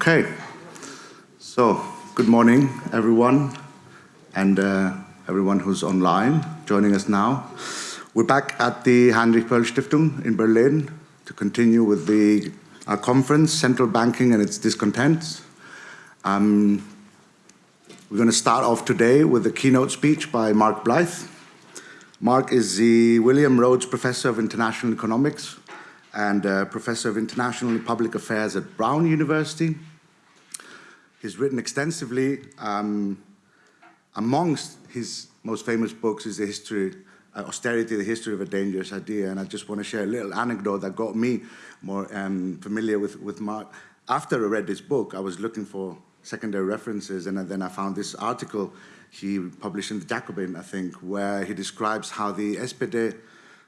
Okay, so good morning, everyone, and uh, everyone who's online joining us now. We're back at the Heinrich Böll Stiftung in Berlin to continue with the our conference, Central Banking and its Discontents. Um, we're going to start off today with a keynote speech by Mark Blyth. Mark is the William Rhodes Professor of International Economics and uh, Professor of International and Public Affairs at Brown University. He's written extensively. Um, amongst his most famous books is the history, uh, Austerity, the History of a Dangerous Idea. And I just want to share a little anecdote that got me more um, familiar with, with Mark. After I read this book, I was looking for secondary references, and then I found this article he published in the Jacobin, I think, where he describes how the SPD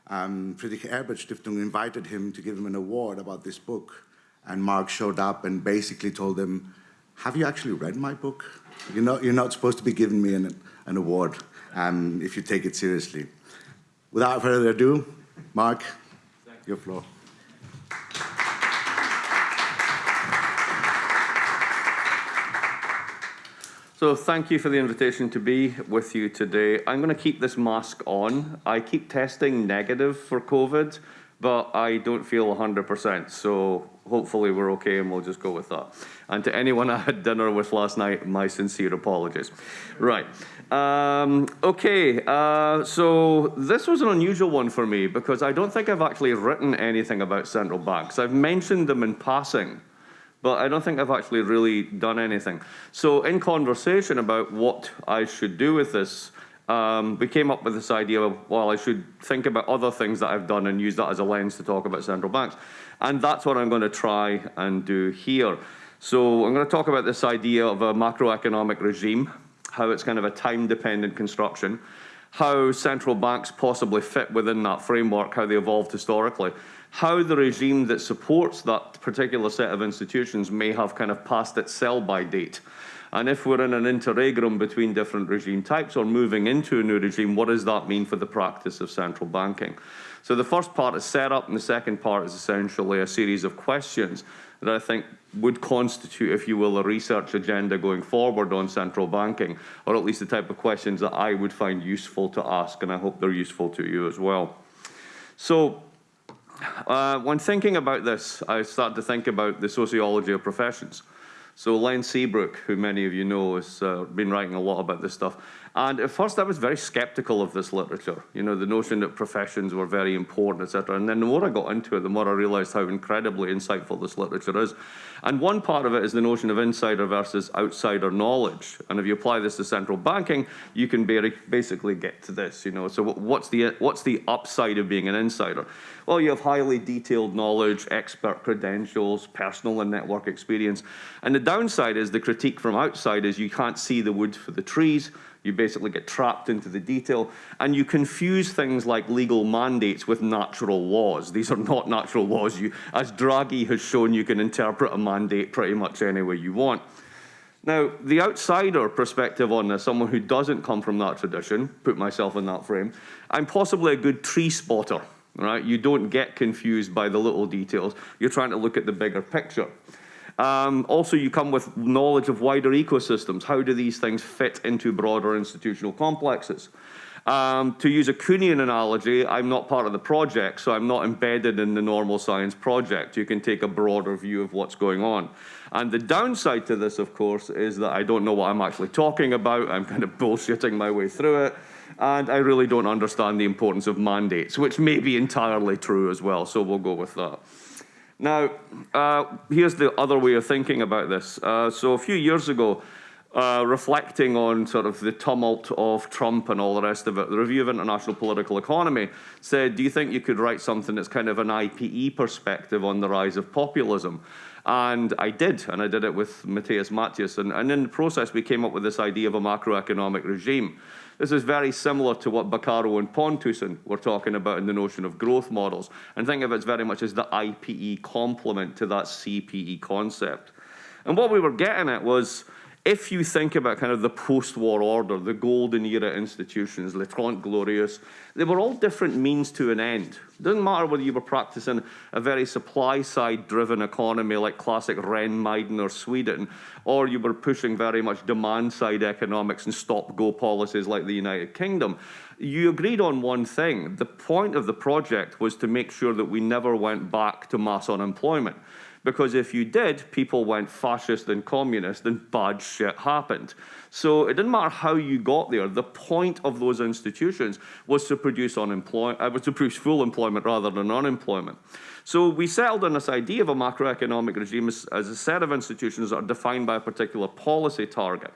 um, Friedrich Ebert Stiftung invited him to give him an award about this book. And Mark showed up and basically told him, have you actually read my book? You're not, you're not supposed to be giving me an, an award um, if you take it seriously. Without further ado, Mark, your floor. So thank you for the invitation to be with you today. I'm going to keep this mask on. I keep testing negative for COVID, but I don't feel 100%. So hopefully we're okay and we'll just go with that. And to anyone I had dinner with last night, my sincere apologies. Right. Um, okay, uh, so this was an unusual one for me because I don't think I've actually written anything about central banks. I've mentioned them in passing but I don't think I've actually really done anything. So in conversation about what I should do with this, um, we came up with this idea of, well, I should think about other things that I've done and use that as a lens to talk about central banks. And that's what I'm going to try and do here. So I'm going to talk about this idea of a macroeconomic regime, how it's kind of a time-dependent construction, how central banks possibly fit within that framework, how they evolved historically, how the regime that supports that particular set of institutions may have kind of passed its sell-by date. And if we're in an interregnum between different regime types or moving into a new regime, what does that mean for the practice of central banking? So the first part is setup, and the second part is essentially a series of questions that I think would constitute, if you will, a research agenda going forward on central banking, or at least the type of questions that I would find useful to ask, and I hope they're useful to you as well. So uh, when thinking about this, I started to think about the sociology of professions. So Len Seabrooke, who many of you know, has uh, been writing a lot about this stuff. And at first I was very skeptical of this literature, you know, the notion that professions were very important, etc. And then the more I got into it, the more I realized how incredibly insightful this literature is. And one part of it is the notion of insider versus outsider knowledge. And if you apply this to central banking, you can basically get to this, you know. So what's the, what's the upside of being an insider? Well, you have highly detailed knowledge, expert credentials, personal and network experience. And the downside is the critique from outside is you can't see the wood for the trees, you basically get trapped into the detail, and you confuse things like legal mandates with natural laws. These are not natural laws. You, as Draghi has shown, you can interpret a mandate pretty much any way you want. Now, the outsider perspective on this, someone who doesn't come from that tradition, put myself in that frame, I'm possibly a good tree spotter, right? You don't get confused by the little details. You're trying to look at the bigger picture. Um, also, you come with knowledge of wider ecosystems. How do these things fit into broader institutional complexes? Um, to use a Kuhnian analogy, I'm not part of the project, so I'm not embedded in the normal science project. You can take a broader view of what's going on. And the downside to this, of course, is that I don't know what I'm actually talking about. I'm kind of bullshitting my way through it. And I really don't understand the importance of mandates, which may be entirely true as well, so we'll go with that. Now, uh, here's the other way of thinking about this. Uh, so a few years ago, uh, reflecting on sort of the tumult of Trump and all the rest of it, the Review of International Political Economy said, do you think you could write something that's kind of an IPE perspective on the rise of populism? And I did, and I did it with Matthias Matthijs. And, and in the process, we came up with this idea of a macroeconomic regime. This is very similar to what Baccaro and Pontusson were talking about in the notion of growth models. And think of it very much as the IPE complement to that CPE concept. And what we were getting at was, if you think about kind of the post-war order, the golden era institutions, Le Trente Glorieuses, they were all different means to an end. It doesn't matter whether you were practicing a very supply-side driven economy like classic Rehn, Meidner or Sweden, or you were pushing very much demand-side economics and stop-go policies like the United Kingdom. You agreed on one thing. The point of the project was to make sure that we never went back to mass unemployment. Because if you did, people went fascist and communist and bad shit happened. So it didn't matter how you got there. The point of those institutions was to produce unemployment, uh, was to produce full employment rather than unemployment. So we settled on this idea of a macroeconomic regime as, as a set of institutions that are defined by a particular policy target.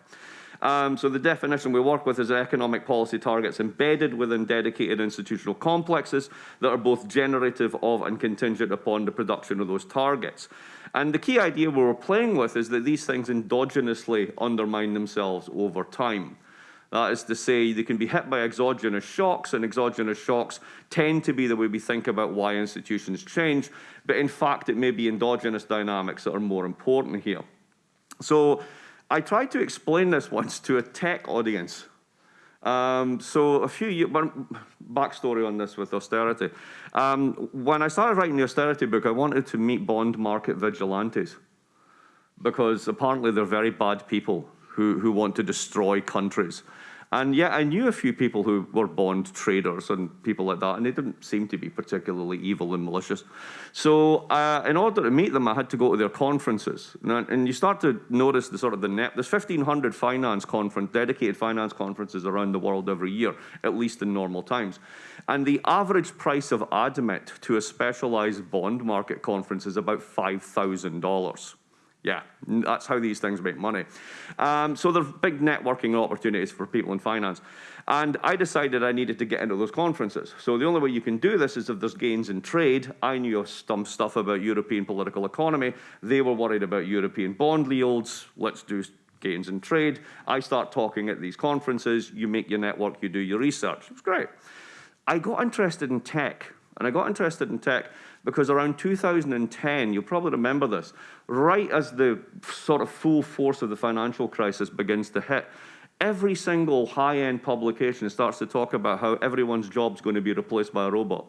Um, so the definition we work with is economic policy targets embedded within dedicated institutional complexes that are both generative of and contingent upon the production of those targets. And the key idea we were playing with is that these things endogenously undermine themselves over time. That is to say, they can be hit by exogenous shocks, and exogenous shocks tend to be the way we think about why institutions change, but in fact, it may be endogenous dynamics that are more important here. So I tried to explain this once to a tech audience. Um, so a few years, backstory on this with austerity. Um, when I started writing the austerity book, I wanted to meet bond market vigilantes because apparently they're very bad people who, who want to destroy countries. And yet I knew a few people who were bond traders and people like that, and they didn't seem to be particularly evil and malicious. So uh, in order to meet them, I had to go to their conferences. And, and you start to notice the sort of the net, there's 1,500 finance conference, dedicated finance conferences around the world every year, at least in normal times. And the average price of admit to a specialized bond market conference is about $5,000. Yeah, that's how these things make money. Um, so there's big networking opportunities for people in finance. And I decided I needed to get into those conferences. So the only way you can do this is if there's gains in trade. I knew some stuff about European political economy. They were worried about European bond yields. Let's do gains in trade. I start talking at these conferences. You make your network, you do your research. It's great. I got interested in tech. And I got interested in tech because around 2010, you'll probably remember this, right as the sort of full force of the financial crisis begins to hit, every single high-end publication starts to talk about how everyone's job's going to be replaced by a robot.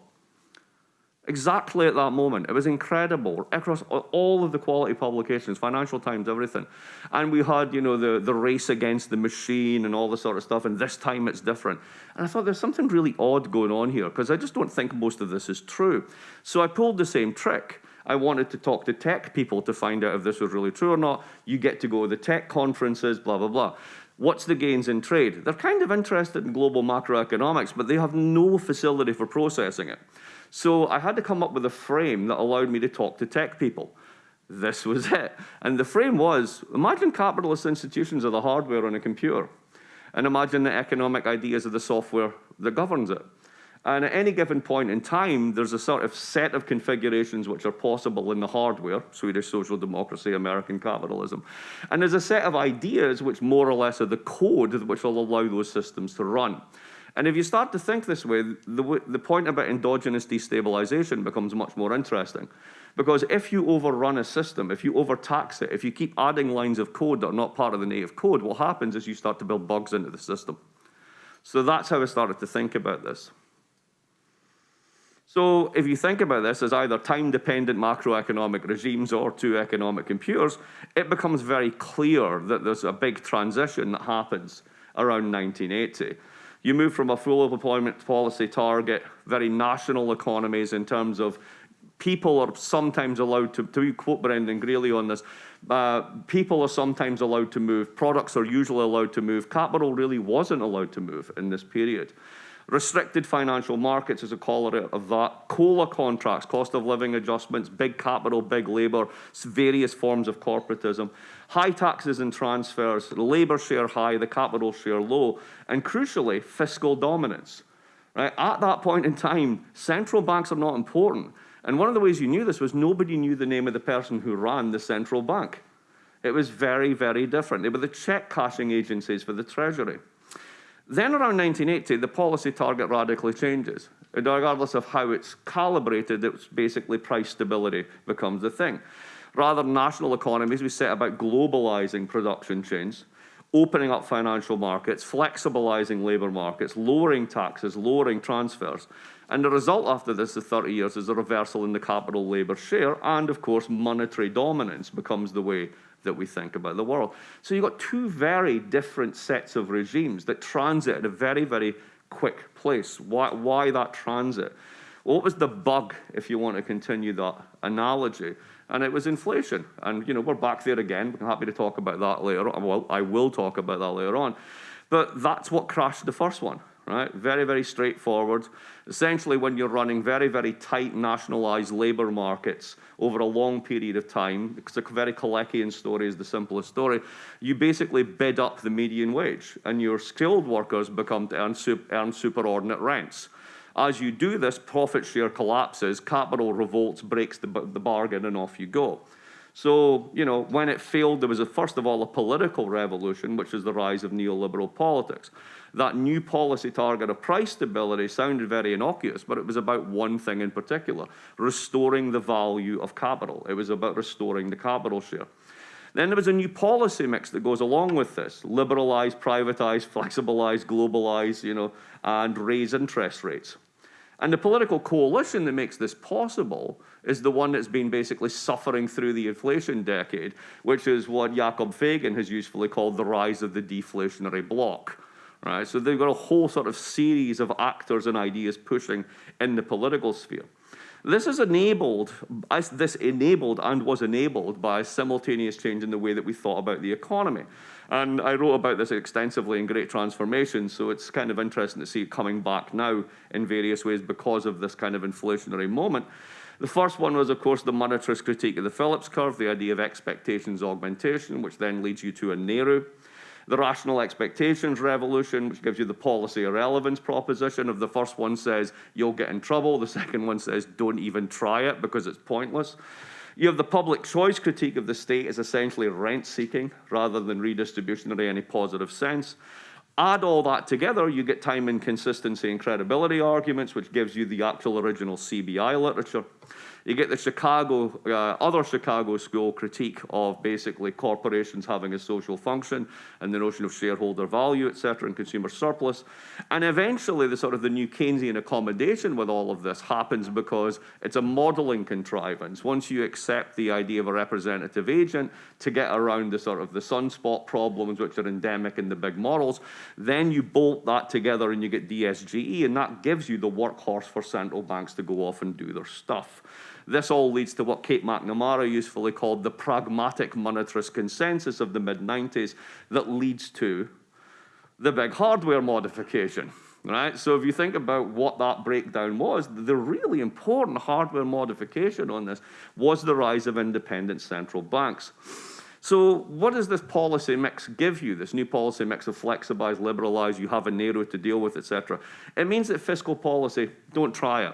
Exactly at that moment. It was incredible across all of the quality publications, Financial Times, everything. And we had, you know, the, the race against the machine and all this sort of stuff, and this time it's different. And I thought there's something really odd going on here, because I just don't think most of this is true. So I pulled the same trick. I wanted to talk to tech people to find out if this was really true or not. You get to go to the tech conferences, blah, blah, blah. What's the gains in trade? They're kind of interested in global macroeconomics, but they have no facility for processing it. So I had to come up with a frame that allowed me to talk to tech people. This was it. And the frame was, imagine capitalist institutions are the hardware on a computer. And imagine the economic ideas of the software that governs it. And at any given point in time, there's a sort of set of configurations which are possible in the hardware, Swedish social democracy, American capitalism. And there's a set of ideas which more or less are the code which will allow those systems to run. And if you start to think this way, the, the point about endogenous destabilization becomes much more interesting. Because if you overrun a system, if you overtax it, if you keep adding lines of code that are not part of the native code, what happens is you start to build bugs into the system. So that's how I started to think about this. So if you think about this as either time-dependent macroeconomic regimes or two economic computers, it becomes very clear that there's a big transition that happens around 1980. You move from a full employment policy target, very national economies in terms of people are sometimes allowed to, to quote Brendan Greeley on this, uh, people are sometimes allowed to move, products are usually allowed to move, capital really wasn't allowed to move in this period. Restricted financial markets is a corollary of that. COLA contracts, cost of living adjustments, big capital, big labour, various forms of corporatism. High taxes and transfers, labour share high, the capital share low, and crucially, fiscal dominance. Right? At that point in time, central banks are not important. And one of the ways you knew this was nobody knew the name of the person who ran the central bank. It was very, very different. They were the check cashing agencies for the Treasury. Then around 1980, the policy target radically changes. Regardless of how it's calibrated, it's basically price stability becomes the thing. Rather than national economies, we set about globalizing production chains, opening up financial markets, flexibilizing labour markets, lowering taxes, lowering transfers. And the result after this, the 30 years, is a reversal in the capital labour share, and of course, monetary dominance becomes the way that we think about the world. So you've got two very different sets of regimes that transit at a very, very quick place. Why, why that transit? What was the bug, if you want to continue that analogy? And it was inflation. And, you know, we're back there again. I'm happy to talk about that later on. Well, I will talk about that later on. But that's what crashed the first one right? Very, very straightforward. Essentially, when you're running very, very tight nationalized labor markets over a long period of time, because a very Kaleckian story is the simplest story, you basically bid up the median wage and your skilled workers become to earn, earn superordinate rents. As you do this, profit share collapses, capital revolts, breaks the, the bargain, and off you go. So, you know, when it failed, there was, a, first of all, a political revolution, which is the rise of neoliberal politics. That new policy target of price stability sounded very innocuous, but it was about one thing in particular, restoring the value of capital. It was about restoring the capital share. Then there was a new policy mix that goes along with this, liberalize, privatize, flexibilize, globalize, you know, and raise interest rates. And the political coalition that makes this possible is the one that's been basically suffering through the inflation decade, which is what Yakov Feygin has usefully called the rise of the deflationary bloc. Right? So they've got a whole sort of series of actors and ideas pushing in the political sphere. This is enabled, this enabled and was enabled by simultaneous change in the way that we thought about the economy. And I wrote about this extensively in Great Transformation, so it's kind of interesting to see it coming back now in various ways because of this kind of inflationary moment. The first one was, of course, the monetarist critique of the Phillips curve, the idea of expectations augmentation, which then leads you to a NAIRU. The rational expectations revolution, which gives you the policy irrelevance proposition of the first one says you'll get in trouble, the second one says don't even try it because it's pointless. You have the public choice critique of the state as essentially rent seeking rather than redistribution in any positive sense. Add all that together, you get time inconsistency and credibility arguments, which gives you the actual original CBI literature. You get the Chicago, uh, other Chicago school critique of basically corporations having a social function and the notion of shareholder value, et cetera, and consumer surplus. And eventually the sort of the new Keynesian accommodation with all of this happens because it's a modeling contrivance. Once you accept the idea of a representative agent to get around the sort of the sunspot problems which are endemic in the big models, then you bolt that together and you get DSGE and that gives you the workhorse for central banks to go off and do their stuff. This all leads to what Kate McNamara usefully called the pragmatic monetarist consensus of the mid-90s that leads to the big hardware modification. Right? So if you think about what that breakdown was, the really important hardware modification on this was the rise of independent central banks. So what does this policy mix give you, this new policy mix of flexibilize, liberalize, you have a NAIRU to deal with, etc. It means that fiscal policy, don't try it.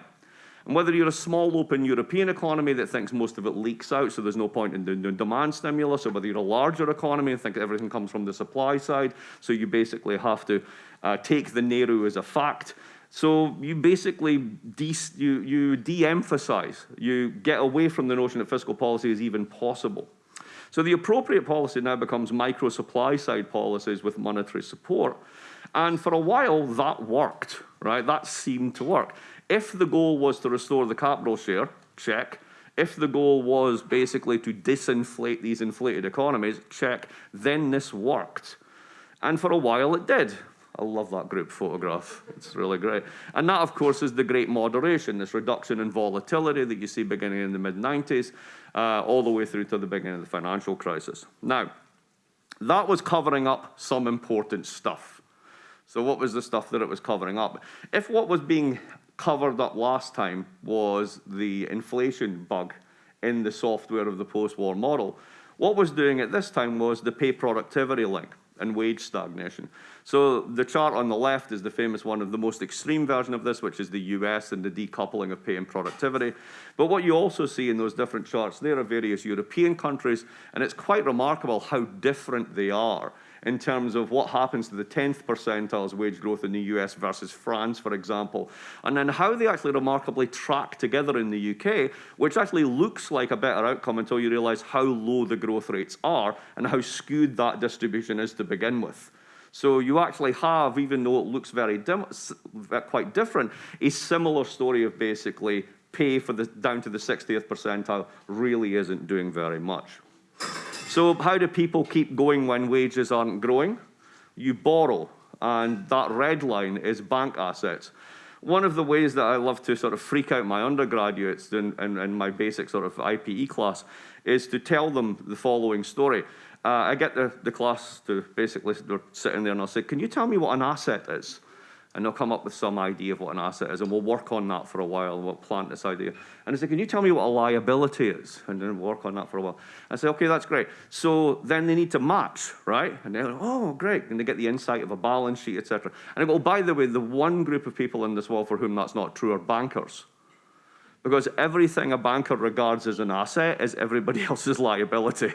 And whether you're a small open European economy that thinks most of it leaks out, so there's no point in doing demand stimulus, or whether you're a larger economy and think everything comes from the supply side, so you basically have to uh, take the NAIRU as a fact. So you basically de you, you de-emphasize, you get away from the notion that fiscal policy is even possible. So the appropriate policy now becomes micro supply side policies with monetary support. And for a while that worked, right? That seemed to work. If the goal was to restore the capital share, check. If the goal was basically to disinflate these inflated economies, check, then this worked. And for a while it did. I love that group photograph. It's really great. And that, of course, is the great moderation, this reduction in volatility that you see beginning in the mid-90s, uh, all the way through to the beginning of the financial crisis. Now, that was covering up some important stuff. So what was the stuff that it was covering up? If what was being covered up last time was the inflation bug in the software of the post-war model. What was doing it this time was the pay productivity link and wage stagnation. So the chart on the left is the famous one of the most extreme version of this, which is the US and the decoupling of pay and productivity. But what you also see in those different charts, there are various European countries, and it's quite remarkable how different they are in terms of what happens to the 10th percentile's wage growth in the US versus France, for example, and then how they actually remarkably track together in the UK, which actually looks like a better outcome until you realize how low the growth rates are and how skewed that distribution is to begin with. So you actually have, even though it looks very dim, quite different, a similar story of basically pay for the down to the 60th percentile really isn't doing very much. So how do people keep going when wages aren't growing? You borrow, and that red line is bank assets. One of the ways that I love to sort of freak out my undergraduates in, in, in my basic sort of IPE class is to tell them the following story. Uh, I get the, the class to basically, they're sitting there and I'll say, can you tell me what an asset is? And they'll come up with some idea of what an asset is, and we'll work on that for a while, and we'll plant this idea. And I say, can you tell me what a liability is? And then we'll work on that for a while. I say, okay, that's great. So then they need to match, right? And they're like, oh, great. And they get the insight of a balance sheet, etc. And I go, oh, by the way, the one group of people in this world for whom that's not true are bankers. Because everything a banker regards as an asset is everybody else's liability.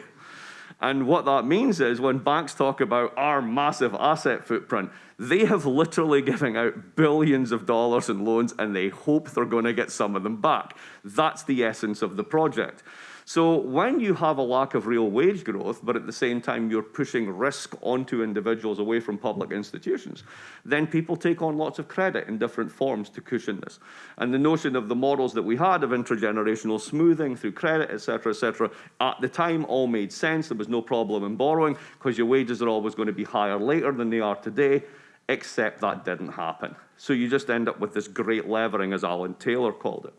And what that means is when banks talk about our massive asset footprint, they have literally given out billions of dollars in loans and they hope they're going to get some of them back. That's the essence of the project. So when you have a lack of real wage growth, but at the same time you're pushing risk onto individuals away from public institutions, then people take on lots of credit in different forms to cushion this. And the notion of the models that we had of intergenerational smoothing through credit, et cetera, et cetera, at the time all made sense. There was no problem in borrowing because your wages are always going to be higher later than they are today, except that didn't happen. So you just end up with this great levering, as Alan Taylor called it.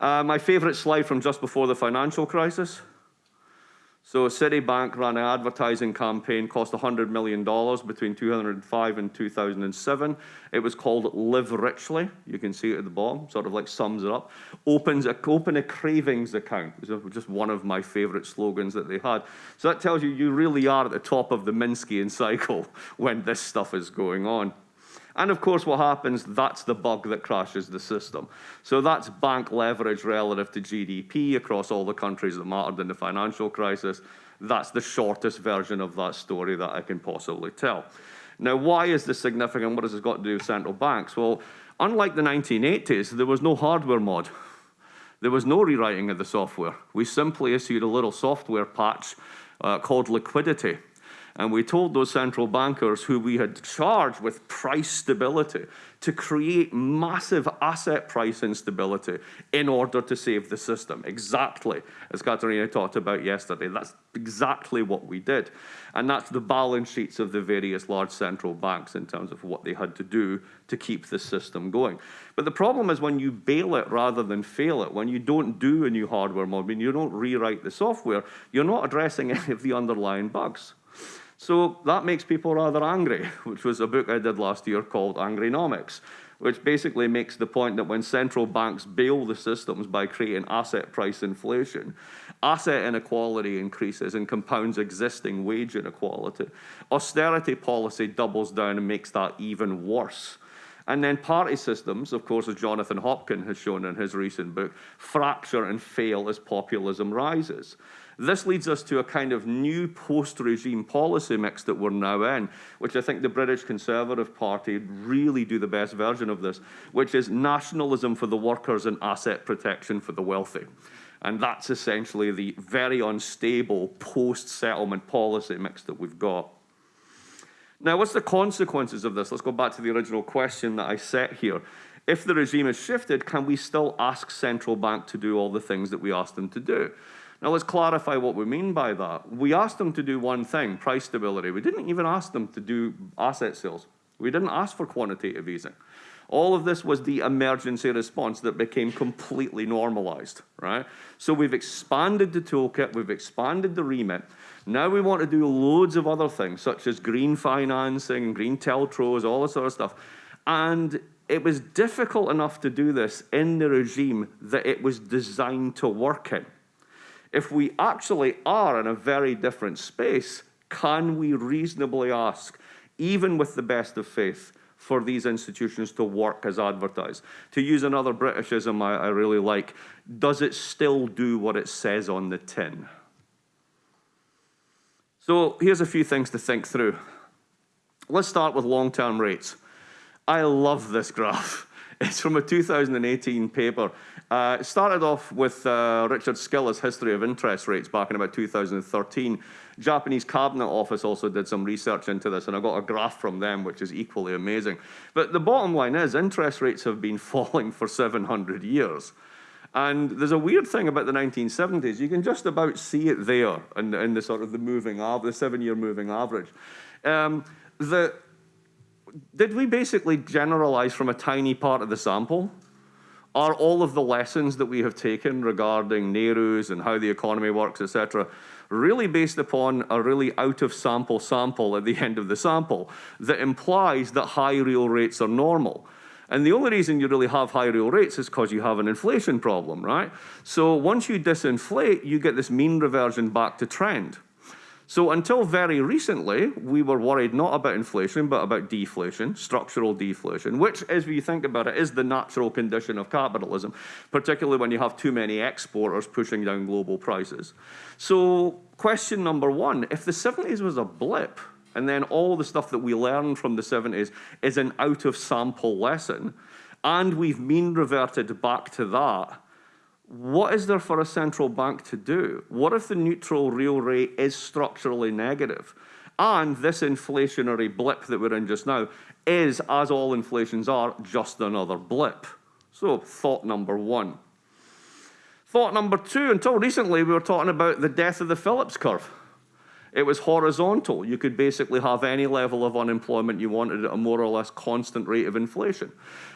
Uh, my favorite slide from just before the financial crisis. So Citibank ran an advertising campaign, cost $100 million between 2005 and 2007. It was called Live Richly. You can see it at the bottom, sort of like sums it up. Opens a, open a cravings account. It was just one of my favorite slogans that they had. So that tells you you really are at the top of the Minskian cycle when this stuff is going on. And of course, what happens, that's the bug that crashes the system. So that's bank leverage relative to GDP across all the countries that mattered in the financial crisis. That's the shortest version of that story that I can possibly tell. Now, why is this significant? What has this got to do with central banks? Well, unlike the 1980s, there was no hardware mod. There was no rewriting of the software. We simply issued a little software patch uh, called liquidity and we told those central bankers who we had charged with price stability to create massive asset price instability in order to save the system. Exactly as Katarina talked about yesterday. That's exactly what we did. And that's the balance sheets of the various large central banks in terms of what they had to do to keep the system going. But the problem is when you bail it rather than fail it, when you don't do a new hardware mod, when you don't rewrite the software, you're not addressing any of the underlying bugs. So that makes people rather angry, which was a book I did last year called Angrynomics, which basically makes the point that when central banks bail the systems by creating asset price inflation, asset inequality increases and compounds existing wage inequality. Austerity policy doubles down and makes that even worse. And then party systems, of course, as Jonathan Hopkin has shown in his recent book, fracture and fail as populism rises. This leads us to a kind of new post-regime policy mix that we're now in, which I think the British Conservative Party really do the best version of this, which is nationalism for the workers and asset protection for the wealthy. And that's essentially the very unstable post-settlement policy mix that we've got. Now, what's the consequences of this? Let's go back to the original question that I set here. If the regime is shifted, can we still ask central bank to do all the things that we asked them to do? Now let's clarify what we mean by that. We asked them to do one thing, price stability. We didn't even ask them to do asset sales. We didn't ask for quantitative easing. All of this was the emergency response that became completely normalized, right? So we've expanded the toolkit, we've expanded the remit. Now we want to do loads of other things, such as green financing, green TLTROs, all this sort of stuff. And it was difficult enough to do this in the regime that it was designed to work in if we actually are in a very different space, can we reasonably ask, even with the best of faith, for these institutions to work as advertised? To use another Britishism I, I really like, does it still do what it says on the tin? So here's a few things to think through. Let's start with long-term rates. I love this graph. It's from a 2018 paper. Uh, it started off with uh, Richard Sylla's history of interest rates back in about 2013. Japanese Cabinet Office also did some research into this, and I got a graph from them, which is equally amazing. But the bottom line is interest rates have been falling for 700 years. And there's a weird thing about the 1970s. You can just about see it there in, in the sort of the moving average, the seven-year moving average. Um, the, did we basically generalize from a tiny part of the sample? Are all of the lessons that we have taken regarding NAIRUs and how the economy works, etc., really based upon a really out of sample sample at the end of the sample that implies that high real rates are normal? And the only reason you really have high real rates is because you have an inflation problem, right? So once you disinflate, you get this mean reversion back to trend. So until very recently, we were worried not about inflation, but about deflation, structural deflation, which, as we think about it, is the natural condition of capitalism, particularly when you have too many exporters pushing down global prices. So question number one, if the 70s was a blip, and then all the stuff that we learned from the 70s is an out of sample lesson. And we've mean reverted back to that. What is there for a central bank to do? What if the neutral real rate is structurally negative? And this inflationary blip that we're in just now is, as all inflations are, just another blip. So thought number one. Thought number two, until recently we were talking about the death of the Phillips curve. It was horizontal. You could basically have any level of unemployment you wanted at a more or less constant rate of inflation.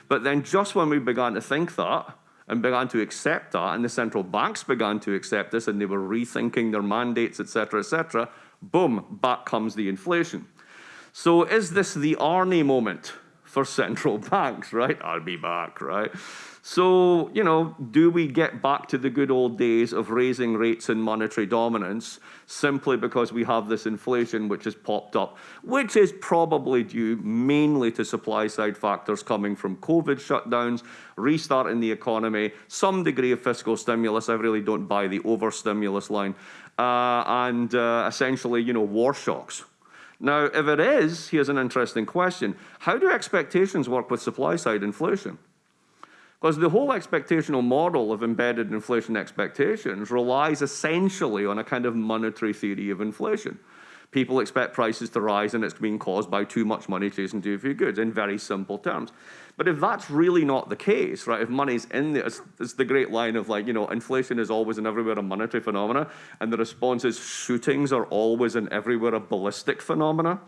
But then just when we began to think that, and began to accept that, and the central banks began to accept this, and they were rethinking their mandates, etc., etc., boom, back comes the inflation. So is this the Arnie moment for central banks, right? I'll be back, right? So, you know, do we get back to the good old days of raising rates and monetary dominance simply because we have this inflation which has popped up, which is probably due mainly to supply side factors coming from COVID shutdowns, restarting the economy, some degree of fiscal stimulus. I really don't buy the overstimulus line, uh, and uh, essentially, you know, war shocks. Now, if it is, here's an interesting question. How do expectations work with supply side inflation? Because the whole expectational model of embedded inflation expectations relies essentially on a kind of monetary theory of inflation. People expect prices to rise and it's being caused by too much money chasing too few goods in very simple terms. But if that's really not the case, right, if money's in there, it's, it's the great line of like, you know, inflation is always and everywhere a monetary phenomena, and the response is shootings are always and everywhere a ballistic phenomena,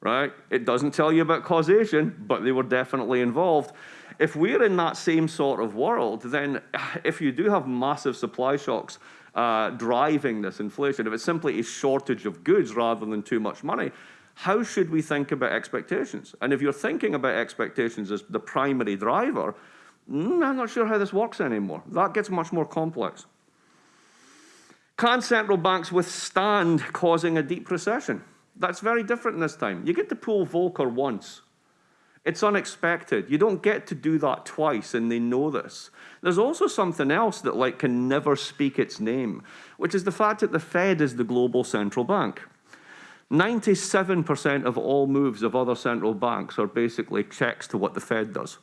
right? It doesn't tell you about causation, but they were definitely involved. If we're in that same sort of world, then if you do have massive supply shocks uh, driving this inflation, if it's simply a shortage of goods rather than too much money, how should we think about expectations? And if you're thinking about expectations as the primary driver, mm, I'm not sure how this works anymore. That gets much more complex. Can central banks withstand causing a deep recession? That's very different this time. You get to pull Volcker once. It's unexpected. You don't get to do that twice, and they know this. There's also something else that like can never speak its name, which is the fact that the Fed is the global central bank. 97% of all moves of other central banks are basically checks to what the Fed does.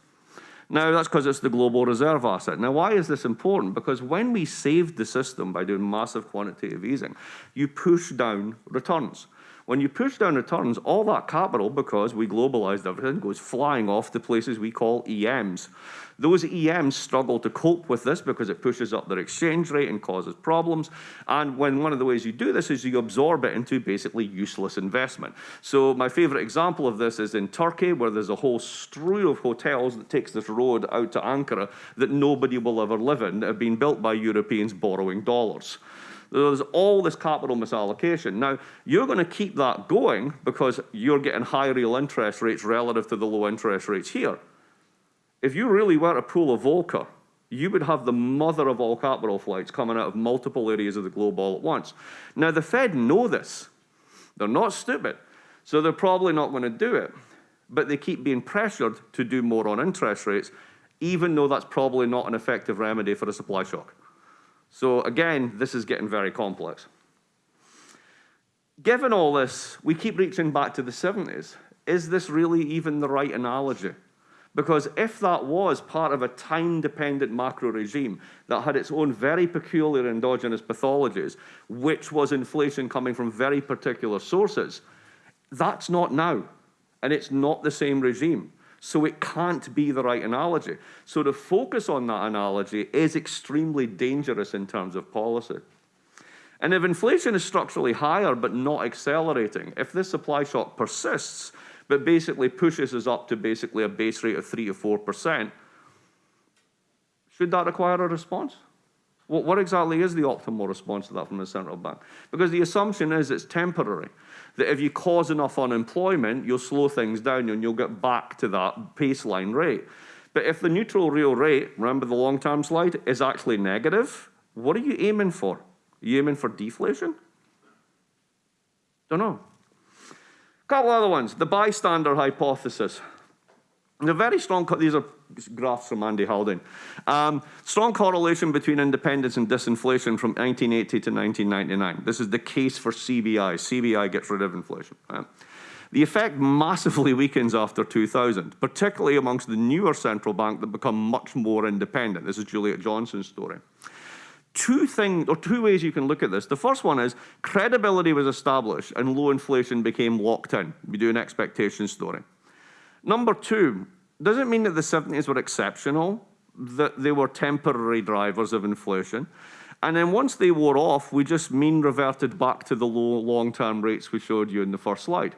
Now, that's because it's the global reserve asset. Now, why is this important? Because when we saved the system by doing massive quantitative easing, you push down returns. When you push down returns, all that capital, because we globalized everything, goes flying off to places we call EMs. Those EMs struggle to cope with this because it pushes up their exchange rate and causes problems. And when one of the ways you do this is you absorb it into basically useless investment. So my favorite example of this is in Turkey, where there's a whole strew of hotels that takes this road out to Ankara that nobody will ever live in, that have been built by Europeans borrowing dollars. There's all this capital misallocation. Now, you're going to keep that going because you're getting high real interest rates relative to the low interest rates here. If you really were a pool of Volcker, you would have the mother of all capital flights coming out of multiple areas of the globe all at once. Now, the Fed know this. They're not stupid, so they're probably not going to do it. But they keep being pressured to do more on interest rates, even though that's probably not an effective remedy for a supply shock. So again, this is getting very complex. given all this, we keep reaching back to the 70s. Is this really even the right analogy? Because if that was part of a time-dependent macro regime that had its own very peculiar endogenous pathologies, which was inflation coming from very particular sources, that's not now. And it's not the same regime. So it can't be the right analogy. So to focus on that analogy is extremely dangerous in terms of policy. And if inflation is structurally higher but not accelerating, if this supply shock persists, but basically pushes us up to basically a base rate of 3 or 4%. Should that require a response? What, what exactly is the optimal response to that from the central bank? Because the assumption is it's temporary, that if you cause enough unemployment, you'll slow things down and you'll get back to that baseline rate. But if the neutral real rate, remember the long-term slide, is actually negative, what are you aiming for? Are you aiming for deflation? Don't know A couple other ones. The bystander hypothesis. The very strong, these are graphs from Andy Haldane. Um, strong correlation between independence and disinflation from 1980 to 1999. This is the case for CBI. CBI gets rid of inflation. Right? The effect massively weakens after 2000, particularly amongst the newer central bank that become much more independent. This is Juliet Johnson's story two things, or two ways you can look at this. The first one is credibility was established and low inflation became locked in. We do an expectation story. Number two, doesn't mean that the 70s were exceptional, that they were temporary drivers of inflation. And then once they wore off, we just mean reverted back to the low long-term rates we showed you in the first slide.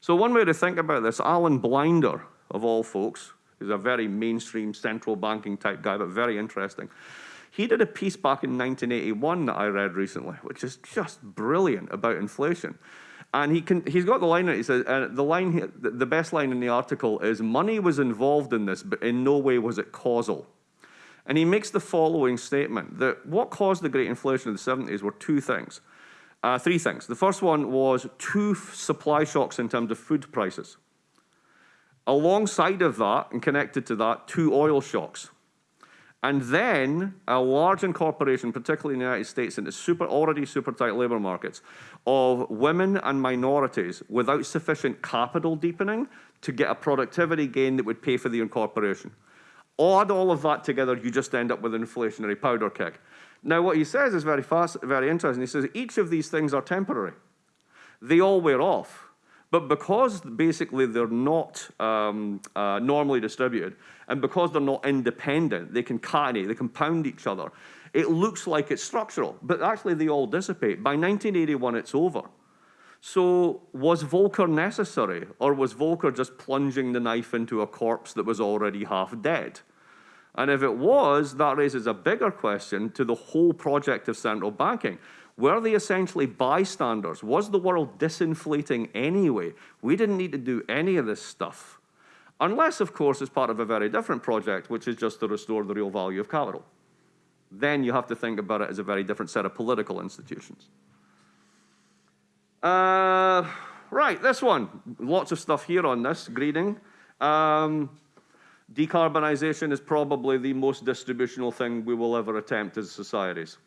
So one way to think about this, Alan Blinder, of all folks, is a very mainstream central banking type guy, but very interesting. He did a piece back in 1981 that I read recently, which is just brilliant about inflation. And he can, he's got the line, he says, uh, the line, the best line in the article is, money was involved in this, but in no way was it causal. And he makes the following statement, that what caused the great inflation of the 70s were two things. Uh, three things. The first one was two supply shocks in terms of food prices. Alongside of that, and connected to that, two oil shocks. And then a large incorporation, particularly in the United States, into super, already super tight labor markets of women and minorities without sufficient capital deepening to get a productivity gain that would pay for the incorporation. Add all of that together, you just end up with an inflationary powder keg. Now, what he says is very fast, very interesting. He says each of these things are temporary. They all wear off. But because basically they're not um, uh, normally distributed, and because they're not independent, they can catenate, they compound each other. It looks like it's structural, but actually they all dissipate. By 1981, it's over. So was Volcker necessary, or was Volcker just plunging the knife into a corpse that was already half dead? And if it was, that raises a bigger question to the whole project of central banking. Were they essentially bystanders? Was the world disinflating anyway? We didn't need to do any of this stuff. Unless, of course, it's part of a very different project, which is just to restore the real value of capital. Then you have to think about it as a very different set of political institutions. Uh, right, this one. Lots of stuff here on this, greening. Um, decarbonization is probably the most distributional thing we will ever attempt as societies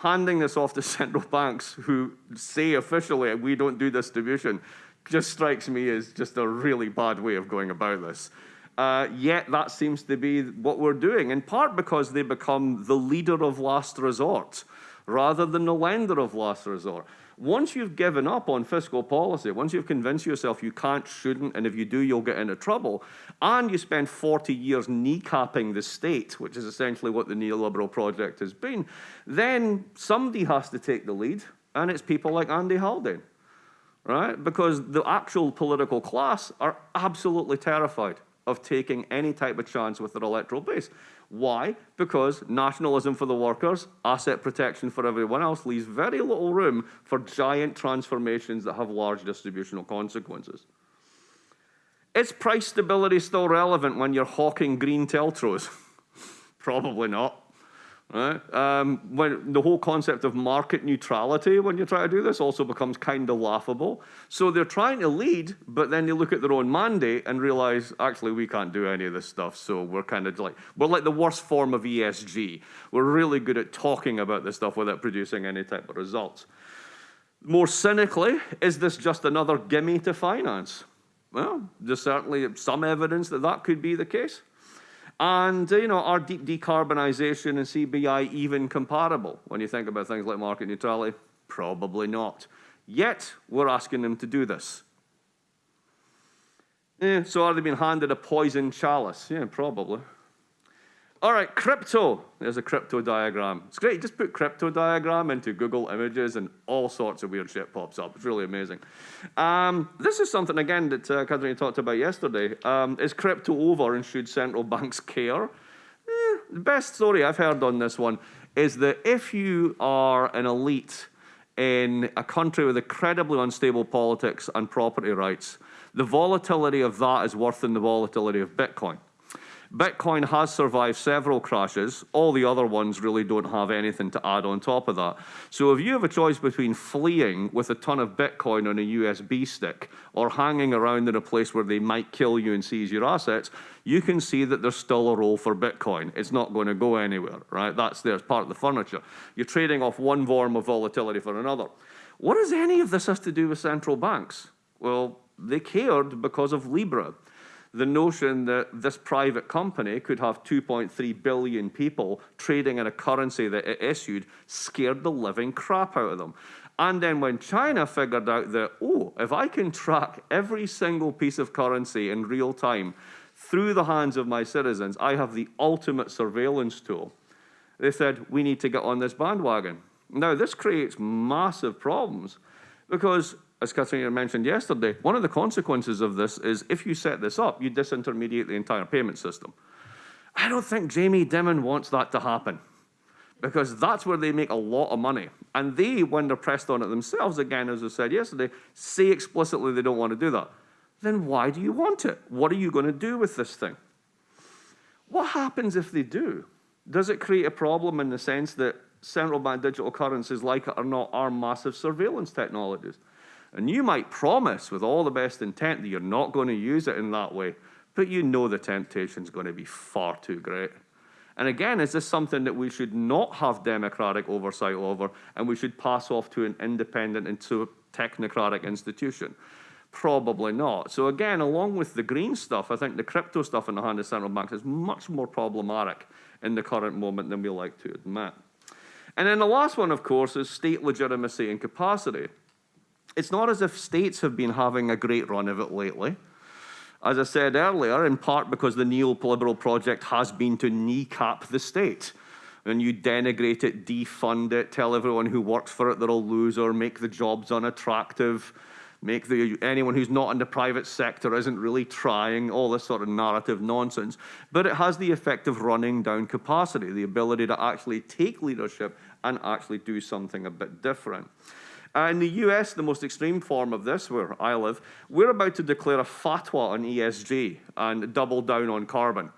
handing this off to central banks who say officially we don't do distribution just strikes me as just a really bad way of going about this. Uh, yet that seems to be what we're doing, in part because they become the leader of last resort rather than the lender of last resort. Once you've given up on fiscal policy, once you've convinced yourself you can't, shouldn't, and if you do, you'll get into trouble, and you spend 40 years kneecapping the state, which is essentially what the neoliberal project has been, then somebody has to take the lead, and it's people like Andy Haldane, right? Because the actual political class are absolutely terrified of taking any type of chance with their electoral base. Why? Because nationalism for the workers, asset protection for everyone else leaves very little room for giant transformations that have large distributional consequences. Is price stability still relevant when you're hawking green TLTROs? Probably not. Right? Um, when the whole concept of market neutrality when you try to do this also becomes kind of laughable. So they're trying to lead, but then they look at their own mandate and realize, actually, we can't do any of this stuff. So we're kind of like, we're like the worst form of ESG. We're really good at talking about this stuff without producing any type of results. More cynically, is this just another gimme to finance? Well, there's certainly some evidence that that could be the case. And, uh, you know, are deep decarbonisation and CBI even comparable when you think about things like market neutrality? Probably not. Yet, we're asking them to do this. Yeah, so are they being handed a poison chalice? Yeah, probably. All right, crypto. There's a crypto diagram. It's great. Just put crypto diagram into Google Images and all sorts of weird shit pops up. It's really amazing. Um, this is something, again, that uh, Catherine talked about yesterday. Um, is crypto over and should central banks care? Eh, the best story I've heard on this one is that if you are an elite in a country with incredibly unstable politics and property rights, the volatility of that is worse than the volatility of Bitcoin. Bitcoin has survived several crashes. All the other ones really don't have anything to add on top of that. So if you have a choice between fleeing with a ton of Bitcoin on a USB stick or hanging around in a place where they might kill you and seize your assets, you can see that there's still a role for Bitcoin. It's not going to go anywhere, right? That's there as part of the furniture. You're trading off one form of volatility for another. What does any of this have to do with central banks? Well, they cared because of Libra the notion that this private company could have 2.3 billion people trading in a currency that it issued scared the living crap out of them. And then when China figured out that, oh, if I can track every single piece of currency in real time through the hands of my citizens, I have the ultimate surveillance tool. They said, we need to get on this bandwagon. Now, this creates massive problems because as Katrina mentioned yesterday, one of the consequences of this is if you set this up, you disintermediate the entire payment system. I don't think Jamie Dimon wants that to happen because that's where they make a lot of money. And they, when they're pressed on it themselves, again, as I said yesterday, say explicitly they don't want to do that. Then why do you want it? What are you going to do with this thing? What happens if they do? Does it create a problem in the sense that central bank digital currencies, like it or not, are massive surveillance technologies? And you might promise with all the best intent that you're not going to use it in that way, but you know the temptation is going to be far too great. And again, is this something that we should not have democratic oversight over and we should pass off to an independent and to technocratic institution? Probably not. So again, along with the green stuff, I think the crypto stuff in the hand of central banks is much more problematic in the current moment than we like to admit. And then the last one, of course, is state legitimacy and capacity it's not as if states have been having a great run of it lately. As I said earlier, in part because the neoliberal project has been to kneecap the state. And you denigrate it, defund it, tell everyone who works for it they're a loser, make the jobs unattractive, make the, anyone who's not in the private sector isn't really trying, all this sort of narrative nonsense. But it has the effect of running down capacity, the ability to actually take leadership and actually do something a bit different. Uh, in the US, the most extreme form of this, where I live, we're about to declare a fatwa on ESG and double down on carbon.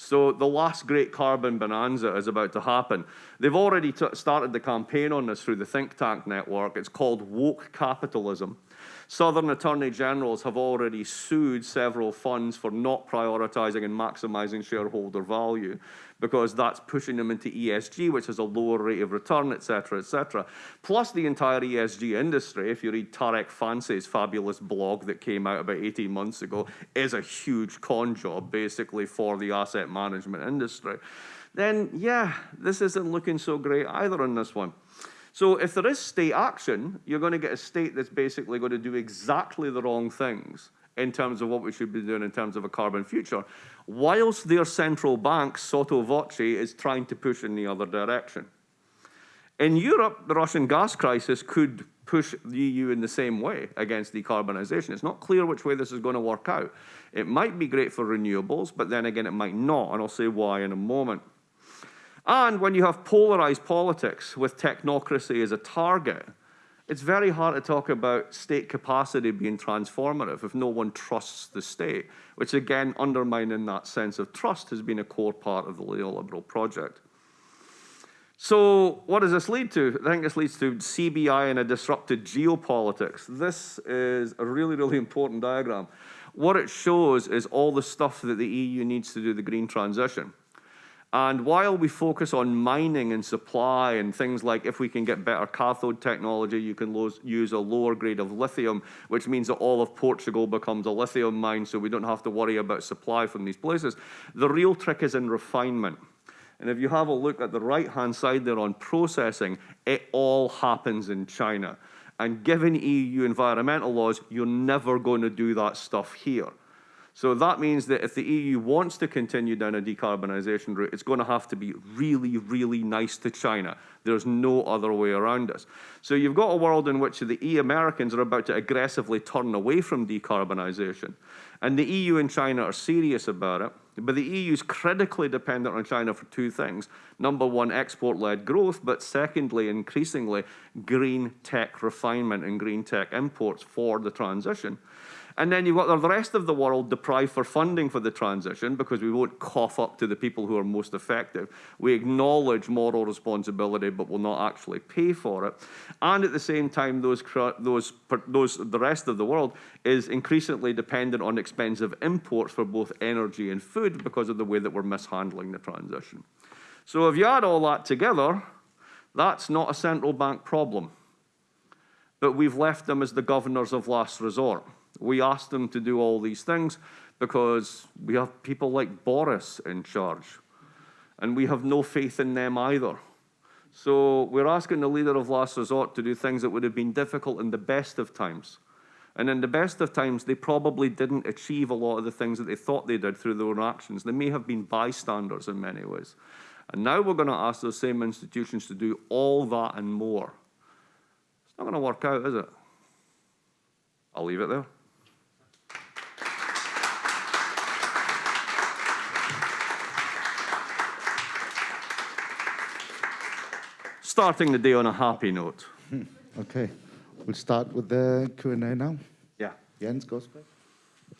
So the last great carbon bonanza is about to happen. They've already started the campaign on this through the think tank network. It's called woke capitalism. Southern attorney generals have already sued several funds for not prioritizing and maximizing shareholder value because that's pushing them into ESG, which has a lower rate of return, et cetera, et cetera. Plus the entire ESG industry, if you read Tariq Fancy's fabulous blog that came out about 18 months ago, is a huge con job basically for the asset management industry. Then, yeah, this isn't looking so great either on this one. So if there is state action, you're going to get a state that's basically going to do exactly the wrong things in terms of what we should be doing in terms of a carbon future, whilst their central bank, sotto voce, is trying to push in the other direction. In Europe, the Russian gas crisis could push the EU in the same way against decarbonisation. It's not clear which way this is going to work out. It might be great for renewables, but then again, it might not, and I'll say why in a moment. And when you have polarized politics with technocracy as a target, it's very hard to talk about state capacity being transformative if no one trusts the state, which again, undermining that sense of trust has been a core part of the neoliberal project. So what does this lead to? I think this leads to CBI and a disrupted geopolitics. This is a really, really important diagram. What it shows is all the stuff that the EU needs to do the green transition. And while we focus on mining and supply and things like if we can get better cathode technology, you can use a lower grade of lithium, which means that all of Portugal becomes a lithium mine, so we don't have to worry about supply from these places. The real trick is in refinement. And if you have a look at the right-hand side there on processing, it all happens in China. And given EU environmental laws, you're never going to do that stuff here. So that means that if the EU wants to continue down a decarbonisation route, it's going to have to be really, really nice to China. There's no other way around us. So you've got a world in which the E-Americans are about to aggressively turn away from decarbonisation. And the EU and China are serious about it. But the EU is critically dependent on China for two things. Number one, export-led growth, but secondly, increasingly, green tech refinement and green tech imports for the transition. And then you've got the rest of the world deprived for funding for the transition because we won't cough up to the people who are most effective. We acknowledge moral responsibility, but will not actually pay for it. And at the same time, those, those, those, the rest of the world is increasingly dependent on expensive imports for both energy and food because of the way that we're mishandling the transition. So if you add all that together, that's not a central bank problem. But we've left them as the governors of last resort. We asked them to do all these things because we have people like Boris in charge, and we have no faith in them either. So we're asking the leader of last resort to do things that would have been difficult in the best of times. And in the best of times, they probably didn't achieve a lot of the things that they thought they did through their own actions. They may have been bystanders in many ways. And now we're going to ask those same institutions to do all that and more. It's not going to work out, is it? I'll leave it there. Starting the day on a happy note. Hmm, okay, we'll start with the Q&A now. Yeah. Jens, goes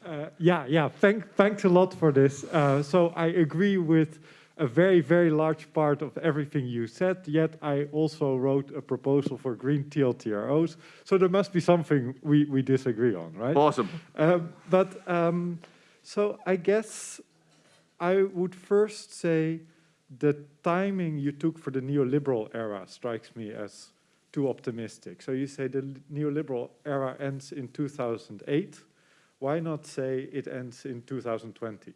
uh, yeah, yeah, Thank, thanks a lot for this. Uh, so I agree with a very, very large part of everything you said, yet I also wrote a proposal for green TLTROs. So there must be something we, we disagree on, right? Awesome. Um, but um, so I guess I would first say the timing you took for the neoliberal era strikes me as too optimistic. So you say the neoliberal era ends in 2008. Why not say it ends in 2020?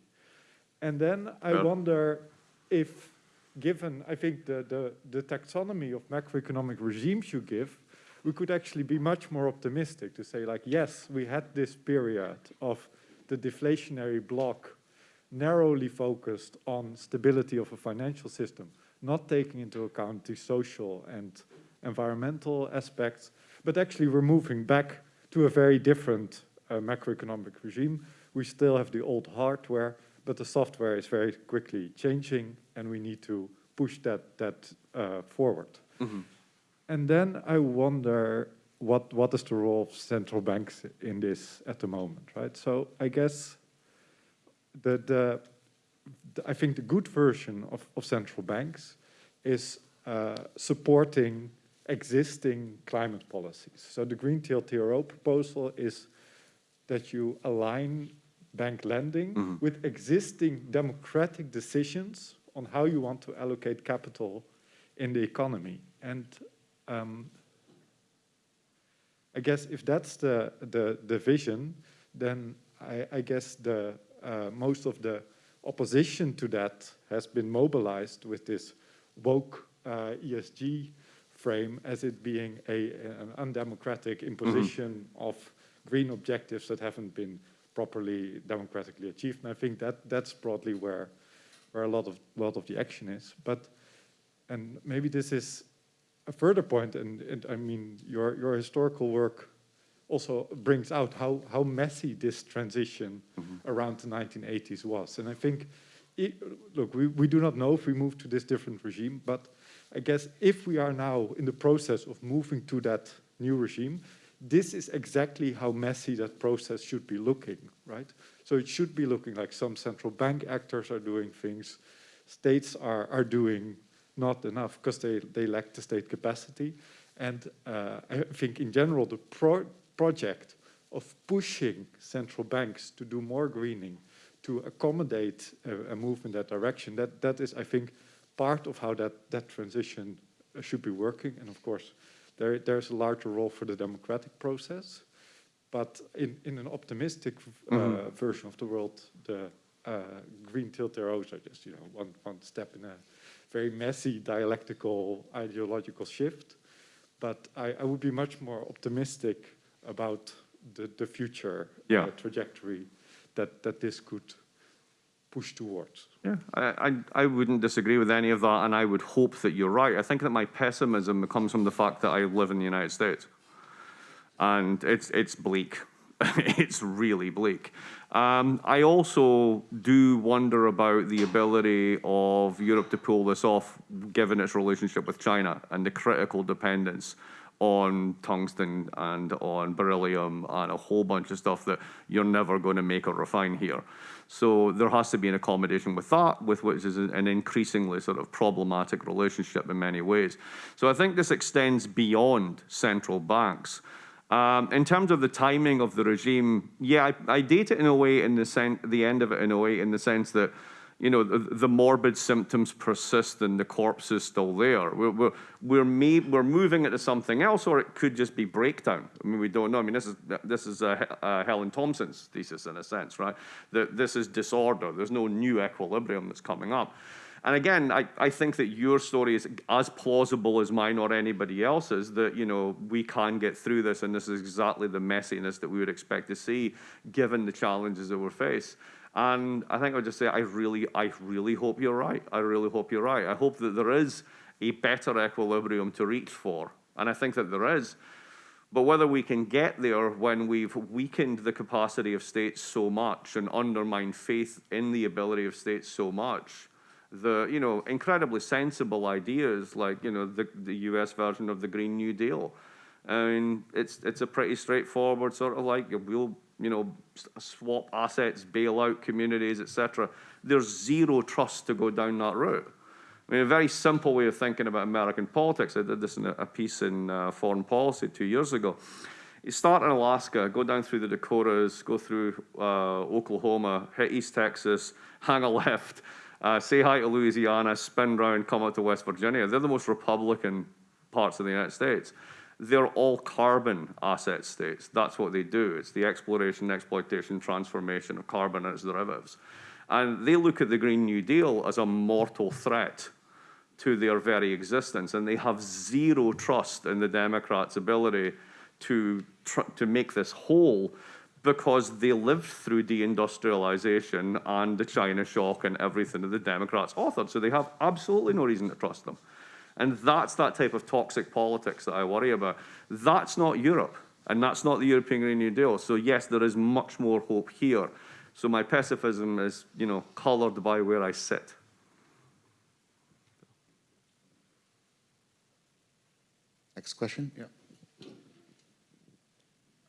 And then I yeah. wonder if, given, I think, the, the, the taxonomy of macroeconomic regimes you give, we could actually be much more optimistic to say like, yes, we had this period of the deflationary block narrowly focused on stability of a financial system, not taking into account the social and environmental aspects, but actually we're moving back to a very different uh, macroeconomic regime. We still have the old hardware, but the software is very quickly changing and we need to push that, that uh, forward. Mm -hmm. And then I wonder what, what is the role of central banks in this at the moment, right? So I guess the, the, the, I think the good version of, of central banks is uh, supporting existing climate policies. So the Green TLTRO proposal is that you align bank lending mm -hmm. with existing democratic decisions on how you want to allocate capital in the economy. And um, I guess if that's the, the, the vision, then I, I guess the uh, most of the opposition to that has been mobilized with this woke uh, ESG frame as it being a, an undemocratic imposition mm -hmm. of green objectives that haven't been properly democratically achieved. And I think that that's broadly where where a lot of lot of the action is. But and maybe this is a further point, and, and I mean your your historical work also brings out how, how messy this transition mm -hmm. around the 1980s was. And I think, it, look, we, we do not know if we move to this different regime, but I guess if we are now in the process of moving to that new regime, this is exactly how messy that process should be looking, right? So it should be looking like some central bank actors are doing things, states are, are doing not enough because they, they lack the state capacity. And uh, I think in general, the pro project of pushing central banks to do more greening, to accommodate a, a move in that direction. That that is, I think, part of how that that transition uh, should be working. And of course, there there's a larger role for the democratic process. But in, in an optimistic uh, Mhm. version of the world, the uh, green TLTROs are just you know one one step in a very messy dialectical ideological shift. But I, I would be much more optimistic about the, the future Yeah. uh, trajectory that, that this could push towards. Yeah, I, I, I wouldn't disagree with any of that, and I would hope that you're right. I think that my pessimism comes from the fact that I live in the United States, and it's it's bleak. it's really bleak. Um, I also do wonder about the ability of Europe to pull this off, given its relationship with China and the critical dependence on tungsten and on beryllium and a whole bunch of stuff that you're never going to make or refine here. So there has to be an accommodation with that, with which is an increasingly sort of problematic relationship in many ways. So I think this extends beyond central banks. Um, in terms of the timing of the regime, yeah, I, I date it in a way, in the sen- the end of it in a way, in the sense that, you know, the, the morbid symptoms persist and the corpse is still there. We're we're we're, we're moving into something else, or it could just be breakdown. I mean, we don't know. I mean, this is this is uh, uh, Helen Thompson's thesis in a sense, right? That this is disorder. There's no new equilibrium that's coming up. And again, I, I think that your story is as plausible as mine or anybody else's, that, you know, we can get through this and this is exactly the messiness that we would expect to see given the challenges that we're face. And I think I would just say, I really, I really hope you're right. I really hope you're right. I hope that there is a better equilibrium to reach for. And I think that there is. But whether we can get there when we've weakened the capacity of states so much and undermined faith in the ability of states so much, the you know incredibly sensible ideas like you know the the U.S. version of the Green New Deal. I mean, it's it's a pretty straightforward sort of like we'll you know swap assets, bail out communities, etc. There's zero trust to go down that route. I mean, a very simple way of thinking about American politics. I did this in a, a piece in uh, Foreign Policy two years ago. You start in Alaska, go down through the Dakotas, go through uh, Oklahoma, hit East Texas, hang a left, uh, say hi to Louisiana, spin round, come out to West Virginia. They're the most Republican parts of the United States. They're all carbon asset states. That's what they do. It's the exploration, exploitation, transformation of carbon and its derivatives. And they look at the Green New Deal as a mortal threat to their very existence, and they have zero trust in the Democrats' ability to to make this whole because they lived through deindustrialization and the China shock and everything that the Democrats authored. So they have absolutely no reason to trust them. And that's that type of toxic politics that I worry about. That's not Europe, and that's not the European Green New Deal. So yes, there is much more hope here. So my pessimism is, you know, colored by where I sit. Next question? Yeah.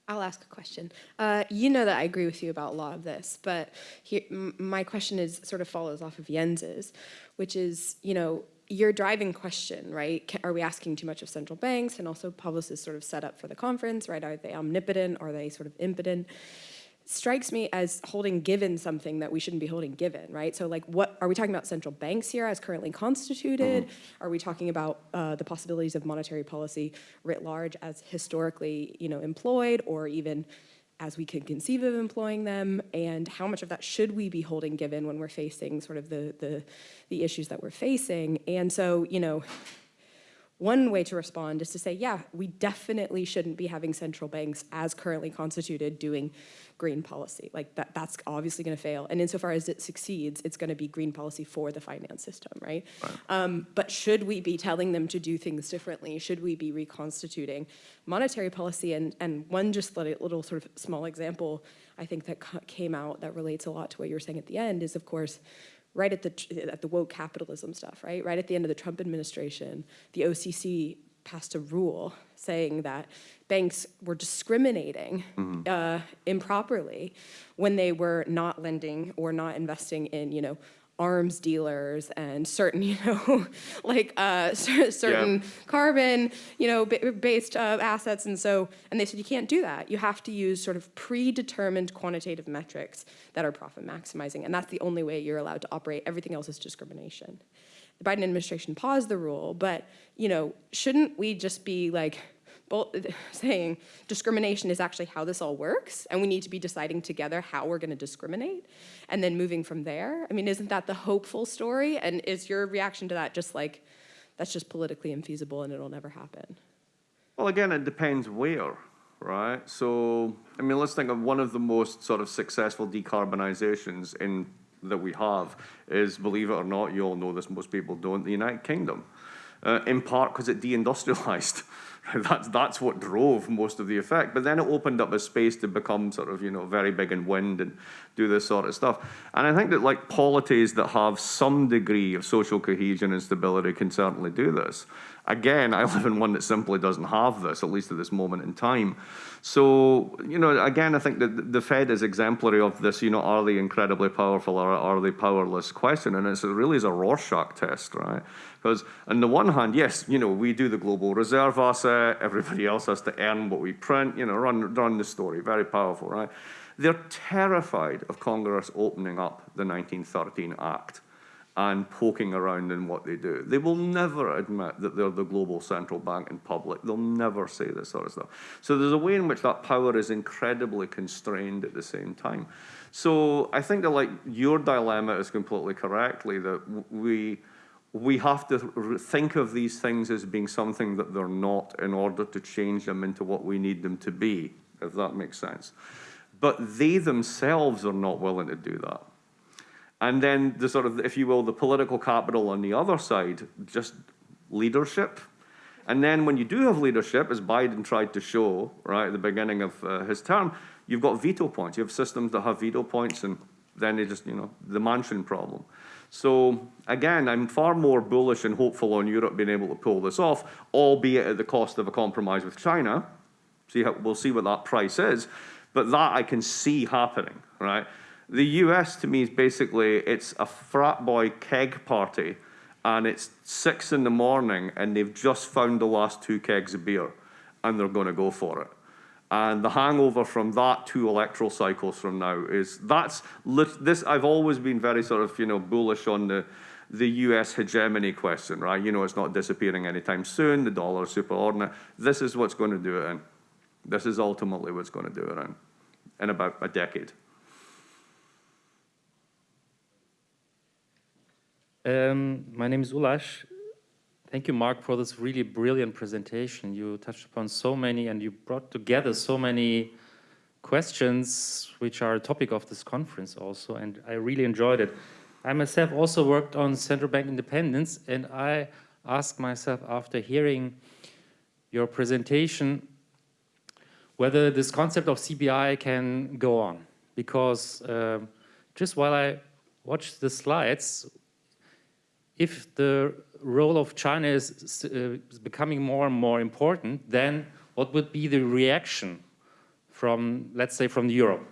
I'll ask a question. Uh, you know that I agree with you about a lot of this, but here, m- my question is sort of follows off of Jens's, which is, you know, your driving question, right? Are we asking too much of central banks? And also, publicists sort of set up for the conference, right? Are they omnipotent? Are they sort of impotent? strikes me as holding given something that we shouldn't be holding given, right? So like what, are we talking about central banks here as currently constituted? Are we talking about uh, the possibilities of monetary policy writ large as historically, you know, employed or even as we can conceive of employing them? And how much of that should we be holding given when we're facing sort of the, the, the issues that we're facing? And so, you know, one way to respond is to say, yeah, we definitely shouldn't be having central banks as currently constituted doing green policy. Like that, that's obviously going to fail. And insofar as it succeeds, it's going to be green policy for the finance system, right? Um, but should we be telling them to do things differently? Should we be reconstituting monetary policy? And, and one just little, little sort of small example, I think that came out that relates a lot to what you were saying at the end is, of course, right at the at the woke capitalism stuff, right? Right at the end of the Trump administration, the OCC passed a rule saying that banks were discriminating uh, improperly when they were not lending or not investing in, you know, arms dealers and certain, you know, like uh, cer- certain carbon, you know, based uh, assets. And so, and they said you can't do that. You have to use sort of predetermined quantitative metrics that are profit maximizing. And that's the only way you're allowed to operate. Everything else is discrimination. The Biden administration paused the rule, but, you know, shouldn't we just be like, saying discrimination is actually how this all works, and we need to be deciding together how we're going to discriminate, and then moving from there. I mean, isn't that the hopeful story? And is your reaction to that just like that's just politically infeasible and it'll never happen? Well, again, it depends where, right? So, I mean, let's think of one of the most sort of successful decarbonizations in that we have is, believe it or not, you all know this, most people don't, the United Kingdom. Uh, in part because it deindustrialized. That's, that's what drove most of the effect. But then it opened up a space to become sort of, you know, very big in wind and do this sort of stuff. And I think that like polities that have some degree of social cohesion and stability can certainly do this. Again, I live in one that simply doesn't have this, at least at this moment in time. So, you know, again, I think that the Fed is exemplary of this, you know, are they incredibly powerful or are they powerless question? And it's really is a Rorschach test, right? Because on the one hand, yes, you know, we do the global reserve asset, everybody else has to earn what we print, you know, run, run the story, very powerful, right? They're terrified of Congress opening up the 1913 Act and poking around in what they do. They will never admit that they're the global central bank in public. They'll never say this sort of stuff. So there's a way in which that power is incredibly constrained at the same time. So I think that like your dilemma is completely correctly that we we have to think of these things as being something that they're not in order to change them into what we need them to be, if that makes sense. But they themselves are not willing to do that. And then the sort of, if you will, the political capital on the other side, just leadership. And then when you do have leadership, as Biden tried to show, right, at the beginning of uh, his term, you've got veto points. You have systems that have veto points, and then they just, you know, the Manchin problem. So again, I'm far more bullish and hopeful on Europe being able to pull this off, albeit at the cost of a compromise with China. See how, we'll see what that price is, but that I can see happening, right? The US to me is basically, it's a frat boy keg party and it's six in the morning and they've just found the last two kegs of beer and they're gonna go for it. And the hangover from that two electoral cycles from now is that's this. I've always been very sort of you know bullish on the the U.S. hegemony question, right? You know, it's not disappearing anytime soon. The dollar is superordinate. This is what's going to do it in. This is ultimately what's going to do it in, in about a decade. Um, my name is Ulash. Thank you, Mark, for this really brilliant presentation. You touched upon so many and you brought together so many questions which are a topic of this conference also, and I really enjoyed it. I myself also worked on central bank independence, and I asked myself after hearing your presentation whether this concept of CBI can go on. Because um, just while I watched the slides, if the role of China is, uh, is becoming more and more important, then what would be the reaction from, let's say, from Europe?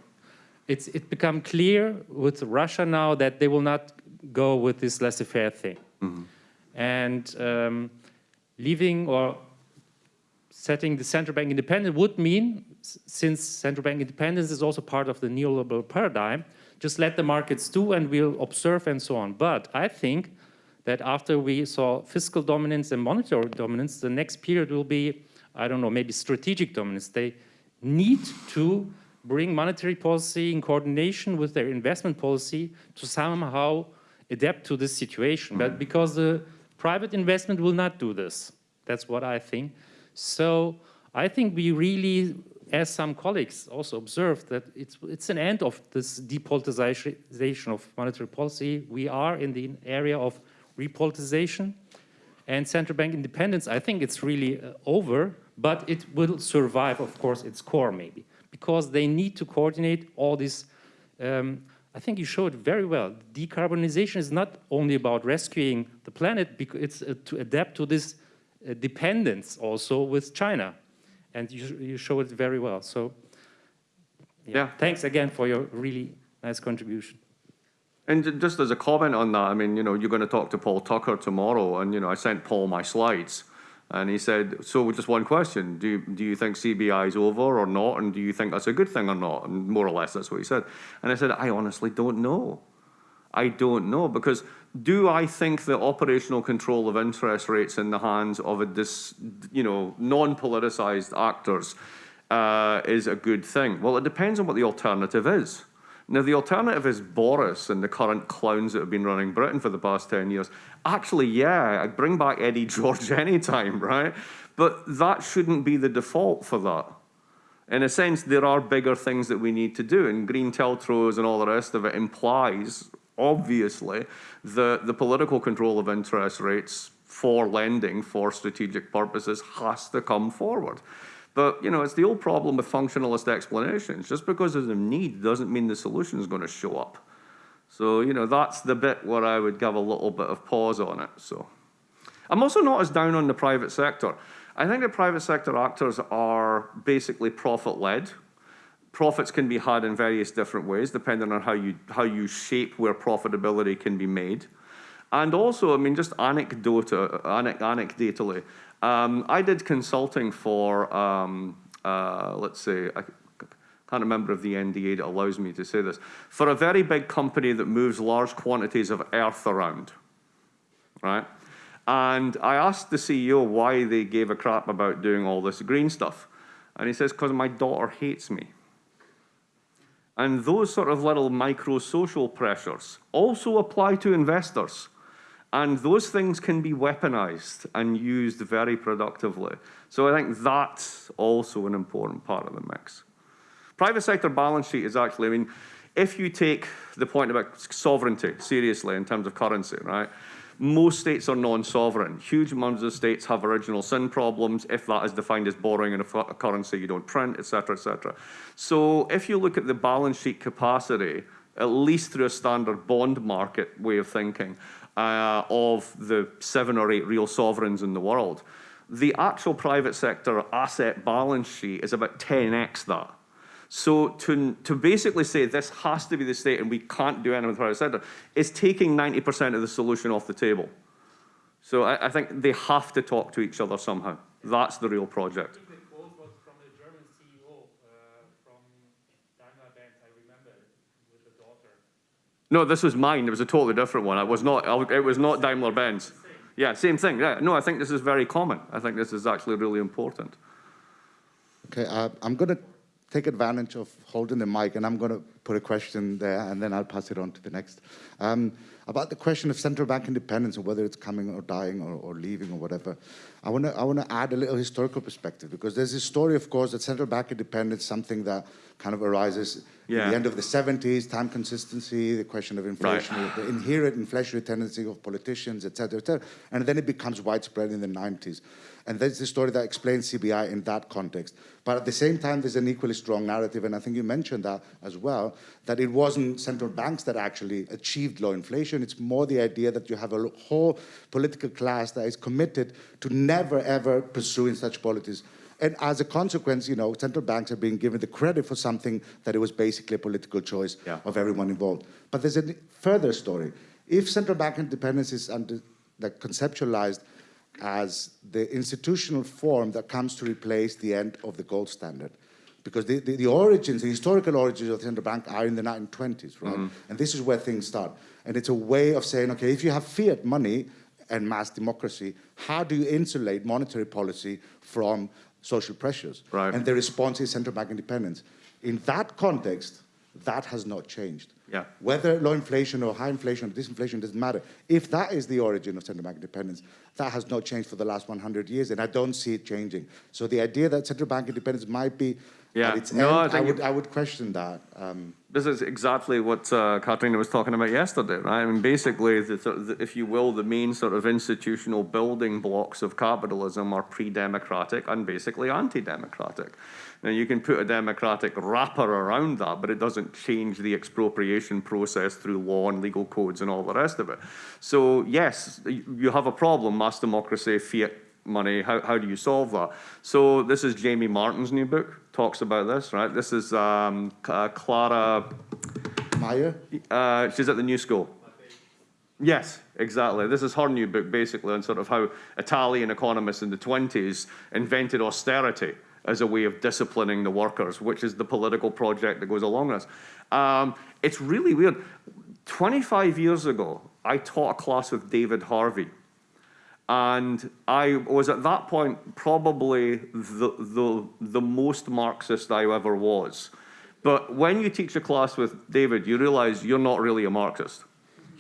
It's it become clear with Russia now that they will not go with this laissez-faire thing. Mm -hmm. And um, leaving or setting the central bank independent would mean, since central bank independence is also part of the neoliberal paradigm, just let the markets do and we'll observe and so on. But I think that after we saw fiscal dominance and monetary dominance, the next period will be, I don't know, maybe strategic dominance. They need to bring monetary policy in coordination with their investment policy to somehow adapt to this situation. But mm-hmm. because the private investment will not do this. That's what I think. So I think we really, as some colleagues also observed, that it's, it's an end of this depoliticization of monetary policy. We are in the area of repolitization and central bank independence, I think it's really uh, over, but it will survive, of course, its core maybe, because they need to coordinate all this. Um, I think you showed very well. Decarbonization is not only about rescuing the planet, it's uh, to adapt to this uh, dependence also with China. And you, you show it very well. So yeah, yeah, thanks again for your really nice contribution. And just as a comment on that, I mean, you know, you're going to talk to Paul Tucker tomorrow, and you know, I sent Paul my slides, and he said, "So, just one question: Do you, do you think CBI is over or not, and do you think that's a good thing or not?" And more or less, that's what he said. And I said, "I honestly don't know. I don't know because do I think that operational control of interest rates in the hands of a dis, you know, non-politicized actors uh, is a good thing? Well, it depends on what the alternative is." Now, the alternative is Boris and the current clowns that have been running Britain for the past 10 years. Actually, yeah, I'd bring back Eddie George anytime, right? But that shouldn't be the default for that. In a sense, there are bigger things that we need to do, and green TLTROs and all the rest of it implies, obviously, that the political control of interest rates for lending for strategic purposes has to come forward. But, you know, it's the old problem with functionalist explanations. Just because there's a need doesn't mean the solution is going to show up. So, you know, that's the bit where I would give a little bit of pause on it. So, I'm also not as down on the private sector. I think the private sector actors are basically profit-led. Profits can be had in various different ways, depending on how you, how you shape where profitability can be made. And also, I mean, just anecdota, anecdotally, um, I did consulting for, um, uh, let's see, I can't remember if the NDA that allows me to say this, for a very big company that moves large quantities of earth around, right? And I asked the CEO why they gave a crap about doing all this green stuff. And he says, because my daughter hates me. And those sort of little micro social pressures also apply to investors. And those things can be weaponized and used very productively. So I think that's also an important part of the mix. Private sector balance sheet is actually, I mean, if you take the point about sovereignty seriously in terms of currency, right? Most states are non-sovereign. Huge amounts of states have original sin problems, if that is defined as borrowing in a, a currency you don't print, et cetera, et cetera. So if you look at the balance sheet capacity, at least through a standard bond market way of thinking, uh, of the seven or eight real sovereigns in the world, the actual private sector asset balance sheet is about 10x that. So to, to basically say this has to be the state and we can't do anything with the private sector is taking 90% of the solution off the table. So I, I think they have to talk to each other somehow. That's the real project. think the quote was from the German CEO uh, from Daimler Benz, I remember, it, with the daughter. No, this was mine. It was a totally different one. I was not. I- It was not Daimler Benz. Yeah, same thing. Yeah. No, I think this is very common. I think this is actually really important. Okay, uh, I'm going to take advantage of holding the mic and I'm going to put a question there and then I'll pass it on to the next. Um, about the question of central bank independence or whether it's coming or dying or, or leaving or whatever, I want to I want to add a little historical perspective because there's this story, of course, that central bank independence something that kind of arises Yeah. at the end of the 70s, time consistency, the question of inflation, the inherent inflationary tendency of politicians, et cetera, et cetera, and then it becomes widespread in the 90s. And there's the story that explains CBI in that context. But at the same time, there's an equally strong narrative, and I think you mentioned that as well, that it wasn't central banks that actually achieved low inflation. It's more the idea that you have a whole political class that is committed to never, ever pursuing such policies. And as a consequence, you know, central banks are being given the credit for something that it was basically a political choice Yeah. of everyone involved. But there's a further story. If central bank independence is under, like, conceptualized as the institutional form that comes to replace the end of the gold standard. Because the, the, the origins, the historical origins of the central bank are in the 1920s, right? Mm-hmm. And this is where things start. And it's a way of saying, okay, if you have fiat money and mass democracy, how do you insulate monetary policy from social pressures? Right. And the response is central bank independence. In that context, that has not changed. Yeah. Whether low inflation or high inflation or disinflation doesn't matter. If that is the origin of central bank independence, that has not changed for the last 100 years, and I don't see it changing. So the idea that central bank independence might be Yeah. at its No, I end, I, would, it- I would question that. Um, This is exactly what uh, Katrina was talking about yesterday, right? I mean, basically, the, the, if you will, the main sort of institutional building blocks of capitalism are pre-democratic and basically anti-democratic. Now, you can put a democratic wrapper around that, but it doesn't change the expropriation process through law and legal codes and all the rest of it. So, yes, you have a problem, mass democracy, fiat money, how, how do you solve that? So this is Jamie Martin's new book, talks about this, right? This is um, uh, Clara, Maya? Uh, she's at the New School. Yes, exactly. This is her new book, basically, on sort of how Italian economists in the 20s invented austerity as a way of disciplining the workers, which is the political project that goes along with this. Um, it's really weird. 25 years ago, I taught a class with David Harvey. And I was at that point probably the, the, the most Marxist I ever was. But when you teach a class with David, you realize you're not really a Marxist.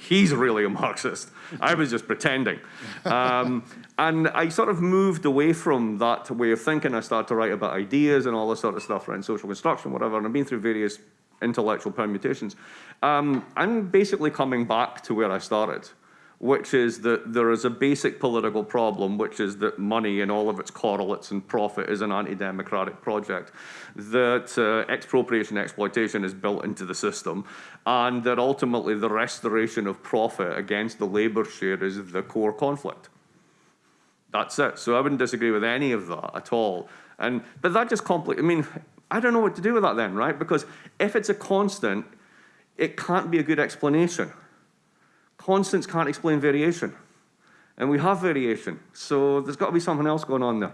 He's really a Marxist. I was just pretending. Um, and I sort of moved away from that way of thinking. I started to write about ideas and all this sort of stuff around social construction, whatever. And I've been through various intellectual permutations. Um, I'm basically coming back to where I started which is that there is a basic political problem, which is that money and all of its correlates and profit is an anti-democratic project, that uh, expropriation exploitation is built into the system, and that ultimately the restoration of profit against the labour share is the core conflict. That's it. So I wouldn't disagree with any of that at all. And but that just complicates. I mean, I don't know what to do with that then, right? Because if it's a constant, it can't be a good explanation. Constants can't explain variation. And we have variation. So there's got to be something else going on there.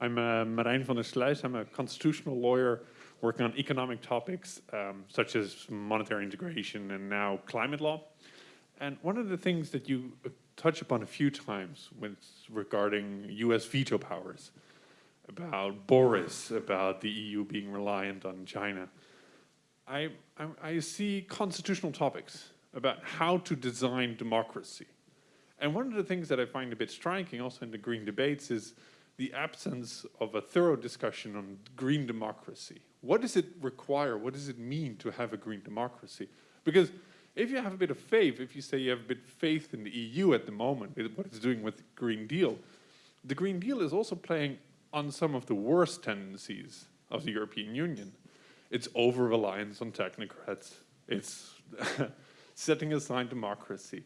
I'm uh, Marijn van der Sluis. I'm a constitutional lawyer working on economic topics um, such as monetary integration and now climate law. And one of the things that you uh, touch upon a few times with regarding US veto powers about Boris, about the EU being reliant on China. I, I, I, see constitutional topics about how to design democracy. And one of the things that I find a bit striking also in the green debates is the absence of a thorough discussion on green democracy. What does it require? What does it mean to have a green democracy? Because if you have a bit of faith, if you say you have a bit of faith in the EU at the moment, what it's doing with the Green Deal, the Green Deal is also playing on some of the worst tendencies of the European Union. It's over-reliance on technocrats. It's setting aside democracy.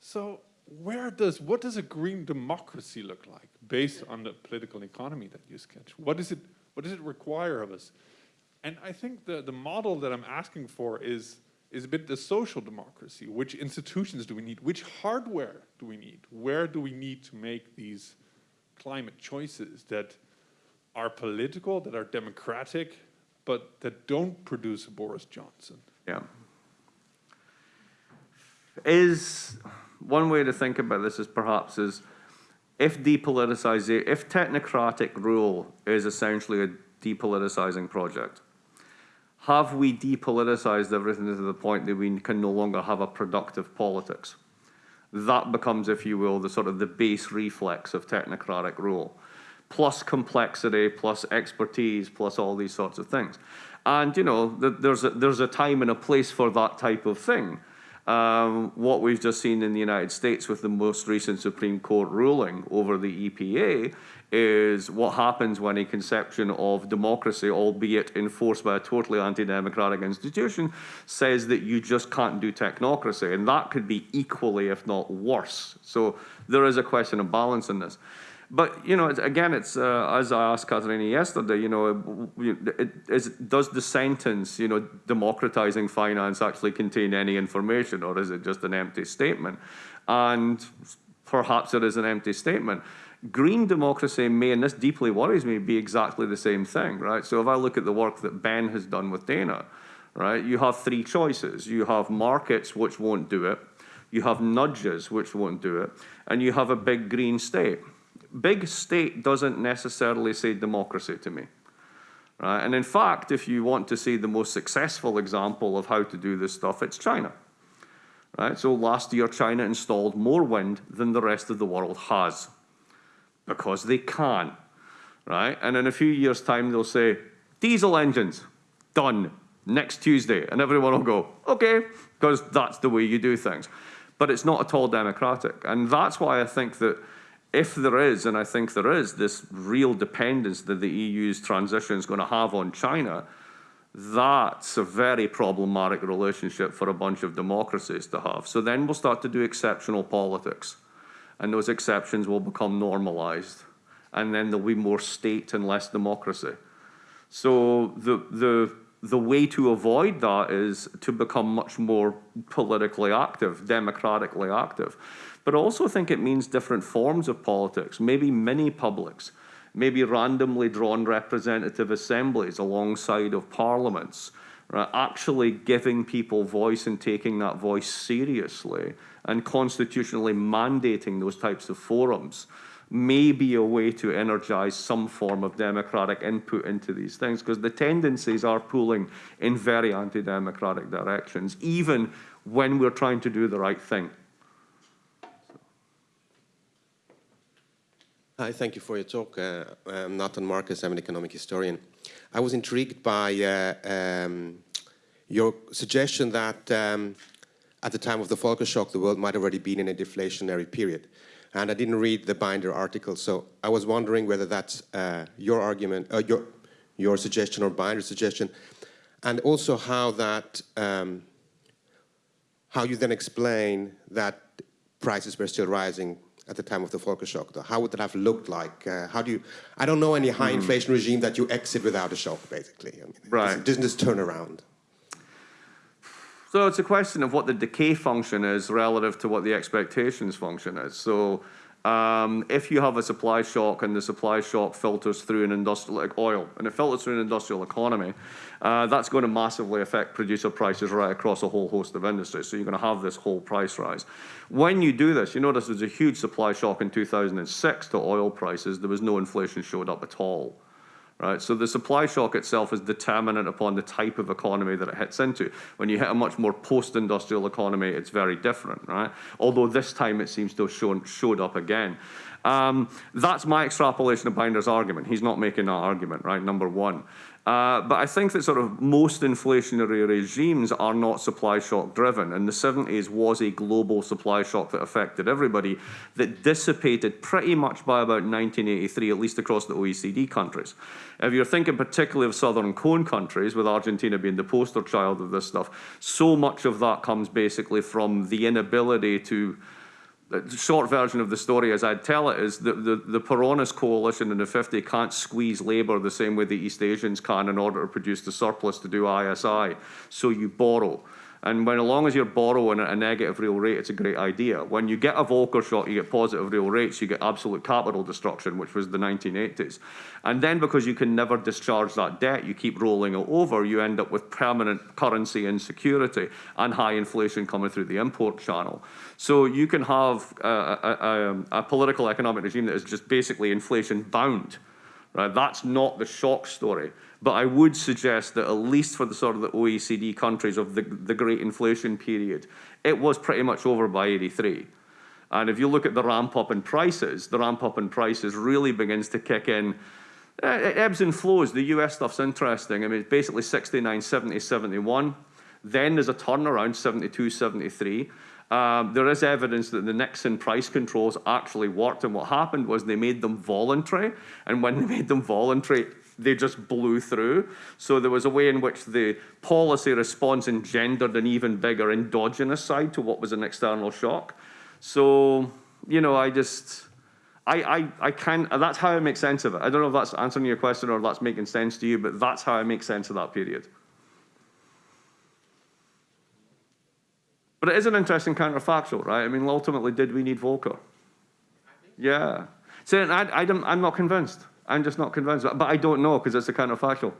So where does, what does a green democracy look like based on the political economy that you sketch? What, is it, what does it require of us? And I think the, the model that I'm asking for is, is a bit the social democracy. Which institutions do we need? Which hardware do we need? Where do we need to make these climate choices that are political, that are democratic, but that don't produce a Boris Johnson. Yeah. Is one way to think about this is perhaps is if depoliticization, if technocratic rule is essentially a depoliticizing project, have we depoliticized everything to the point that we can no longer have a productive politics? That becomes, if you will, the sort of the base reflex of technocratic rule, plus complexity, plus expertise, plus all these sorts of things. And, you know, there's a, there's a time and a place for that type of thing. Um, what we've just seen in the United States with the most recent Supreme Court ruling over the EPA is what happens when a conception of democracy, albeit enforced by a totally anti-democratic institution, says that you just can't do technocracy. And that could be equally, if not worse. So there is a question of balance in this. But, you know, again, it's, uh, as I asked Katharina yesterday, you know, it, is, does the sentence, you know, democratizing finance actually contain any information or is it just an empty statement? And perhaps it is an empty statement. Green democracy may, and this deeply worries me, be exactly the same thing, right? So if I look at the work that Ben has done with Dana, right, you have three choices. You have markets which won't do it, you have nudges which won't do it, and you have a big green state. Big state doesn't necessarily say democracy to me. Right? And in fact, if you want to see the most successful example of how to do this stuff, it's China. Right? So last year, China installed more wind than the rest of the world has because they can, right? And in a few years' time, they'll say, diesel engines, done, next Tuesday. And everyone will go, okay, because that's the way you do things. But it's not at all democratic. And that's why I think that if there is, and I think there is, this real dependence that the EU's transition is going to have on China, that's a very problematic relationship for a bunch of democracies to have. So then we'll start to do exceptional politics and those exceptions will become normalized. and then there'll be more state and less democracy. So the, the, the way to avoid that is to become much more politically active, democratically active. But I also think it means different forms of politics, maybe mini publics, maybe randomly drawn representative assemblies alongside of parliaments, right? actually giving people voice and taking that voice seriously and constitutionally mandating those types of forums may be a way to energize some form of democratic input into these things because the tendencies are pulling in very anti-democratic directions, even when we're trying to do the right thing. Hi, thank you for your talk. Uh, I'm Nathan Marcus, I'm an economic historian. I was intrigued by uh, um, your suggestion that um, at the time of the Volcker shock, the world might have already been in a deflationary period. And I didn't read the Binder article, so I was wondering whether that's uh, your argument, uh, your, your suggestion or Binder's suggestion, and also how that, um, how you then explain that prices were still rising at the time of the Volcker shock. Though. How would that have looked like? Uh, how do you, I don't know any high Hmm. inflation regime that you exit without a shock, basically. I mean, Right. Doesn't, doesn't this turn around? So it's a question of what the decay function is relative to what the expectations function is. So um, if you have a supply shock and the supply shock filters through an industrial, like oil, and it filters through an industrial economy, uh, that's going to massively affect producer prices right across a whole host of industries. So you're going to have this whole price rise. When you do this, you notice there's a huge supply shock in 2006 to oil prices. There was no inflation showed up at all right? So the supply shock itself is determinant upon the type of economy that it hits into. When you hit a much more post-industrial economy, it's very different, right? Although this time it seems to have shown, showed up again. Um, that's my extrapolation of Blinder's argument. He's not making that argument, right? Number one. Uh, but I think that sort of most inflationary regimes are not supply shock driven. And the 70s was a global supply shock that affected everybody that dissipated pretty much by about 1983, at least across the OECD countries. If you're thinking particularly of Southern Cone countries, with Argentina being the poster child of this stuff, so much of that comes basically from the inability to the short version of the story as I'd tell it is that the, the Peronist coalition in the 50 can't squeeze labour the same way the East Asians can in order to produce the surplus to do ISI. So you borrow. And when, as long as you're borrowing at a negative real rate, it's a great idea. When you get a Volcker shock, you get positive real rates, you get absolute capital destruction, which was the 1980s. And then because you can never discharge that debt, you keep rolling it over, you end up with permanent currency insecurity and high inflation coming through the import channel. So you can have a, a, a, a political economic regime that is just basically inflation bound. Right? That's not the shock story. But I would suggest that at least for the sort of the OECD countries of the, the great inflation period, it was pretty much over by 83. And if you look at the ramp up in prices, the ramp up in prices really begins to kick in. It ebbs and flows. The US stuff's interesting. I mean, it's basically 69, 70, 71. Then there's a turnaround, 72, 73. Um, there is evidence that the Nixon price controls actually worked, and what happened was they made them voluntary, and when they made them voluntary, they just blew through. So there was a way in which the policy response engendered an even bigger endogenous side to what was an external shock. So, you know, I just, I, I, I can, that's how I make sense of it. I don't know if that's answering your question or if that's making sense to you, but that's how I make sense of that period. But it is an interesting counterfactual, right? I mean, ultimately, did we need Volcker? Yeah. So I, I don't, I'm not convinced. I'm just not convinced. But I don't know because it's a counterfactual.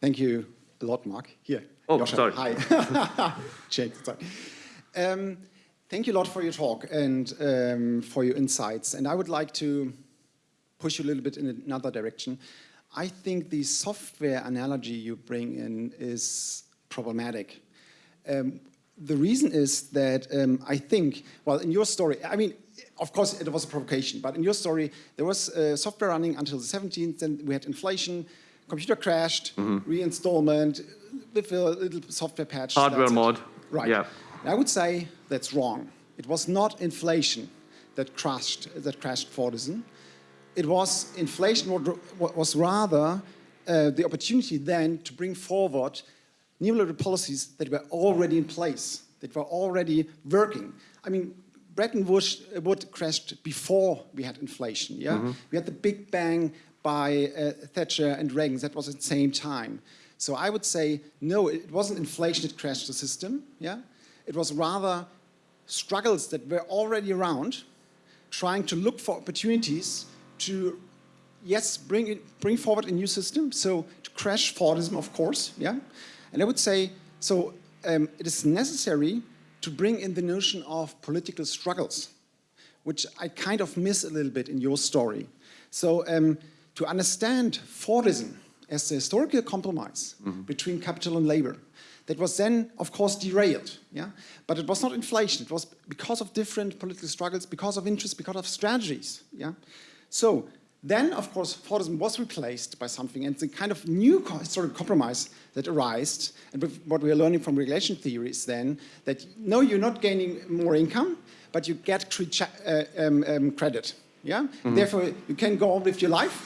Thank you a lot, Mark. Here. Oh, Joscha. sorry. Hi. Jake, sorry. Um, thank you a lot for your talk and um, for your insights. And I would like to push you a little bit in another direction. I think the software analogy you bring in is problematic. Um, the reason is that um, I think, well, in your story, I mean, of course, it was a provocation, but in your story, there was uh, software running until the 17th, then we had inflation, computer crashed, reinstallment, with a little software patch. Hardware it. mod. Right. Yeah. I would say that's wrong. It was not inflation that crashed, that crashed Fordism. It was inflation what was rather uh, the opportunity then to bring forward neoliberal policies that were already in place, that were already working. I mean, Bretton Woods wood crashed before we had inflation. Yeah, we had the Big Bang by uh, Thatcher and Reagan. That was at the same time. So I would say no, it wasn't inflation that crashed the system. Yeah, it was rather struggles that were already around, trying to look for opportunities to yes, bring, it, bring forward a new system, so to crash Fordism, of course, yeah? And I would say, so um, it is necessary to bring in the notion of political struggles, which I kind of miss a little bit in your story. So um, to understand Fordism as a historical compromise mm -hmm. between capital and labor, that was then, of course, derailed, yeah? But it was not inflation, it was because of different political struggles, because of interests, because of strategies, yeah? So then, of course, Fordism was replaced by something, and the kind of new historical compromise that arose, and what we are learning from regulation theory is then that no, you're not gaining more income, but you get uh, um, um, credit. Yeah. Mm -hmm. Therefore, you can go on with your life,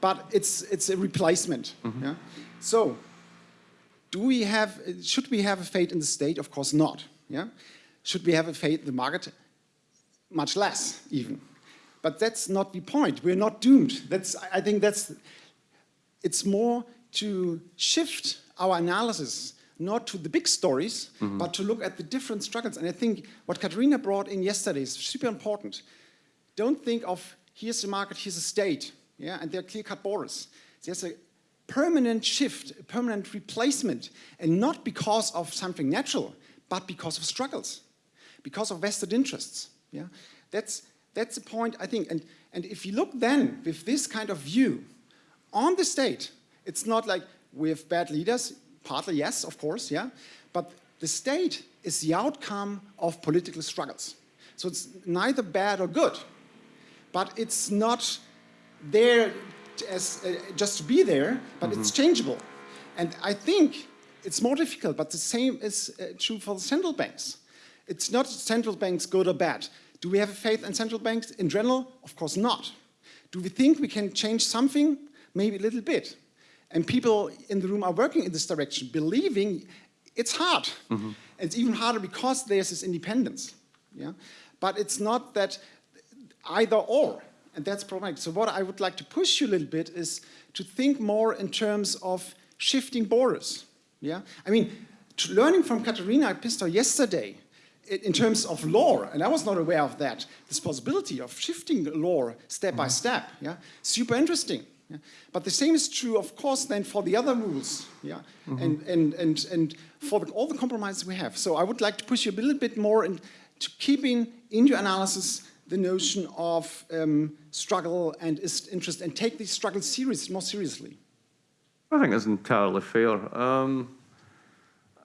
but it's it's a replacement. Mm -hmm. Yeah. So, do we have? Should we have a fate in the state? Of course not. Yeah. Should we have a fate in the market? Much less, even. But that's not the point. We're not doomed. That's, I think that's, it's more to shift our analysis not to the big stories, mm -hmm. but to look at the different struggles. And I think what Katharina brought in yesterday is super important. Don't think of here's the market, here's a state, yeah, and there are clear-cut borders. There's a permanent shift, a permanent replacement, and not because of something natural, but because of struggles, because of vested interests. Yeah, that's that's the point, I think. And, and if you look then with this kind of view on the state, it's not like we have bad leaders, partly yes, of course, yeah, but the state is the outcome of political struggles. So it's neither bad or good, but it's not there as uh, just to be there, but mm -hmm. it's mm-hmm. changeable. And I think it's more difficult, but the same is uh, true for the central banks. It's not central banks good or bad. Do we have a faith in central banks in general? Of course not. Do we think we can change something? Maybe a little bit. And people in the room are working in this direction, believing it's hard. Mm -hmm. It's even harder because there's this independence. Yeah? But it's not that either or, and that's problematic. So what I would like to push you a little bit is to think more in terms of shifting borders. Yeah? I mean, learning from Katharina Pistor yesterday, in terms of law, and I was not aware of that, this possibility of shifting law step by mm-hmm. step, yeah, super interesting. Yeah? But the same is true, of course, then for the other rules, yeah, mm -hmm. and, and, and, and for the, all the compromises we have. So I would like to push you a little bit more in, to keeping in your analysis the notion of um, struggle and is interest and take these struggles serious, more seriously. I think that's entirely fair. Um,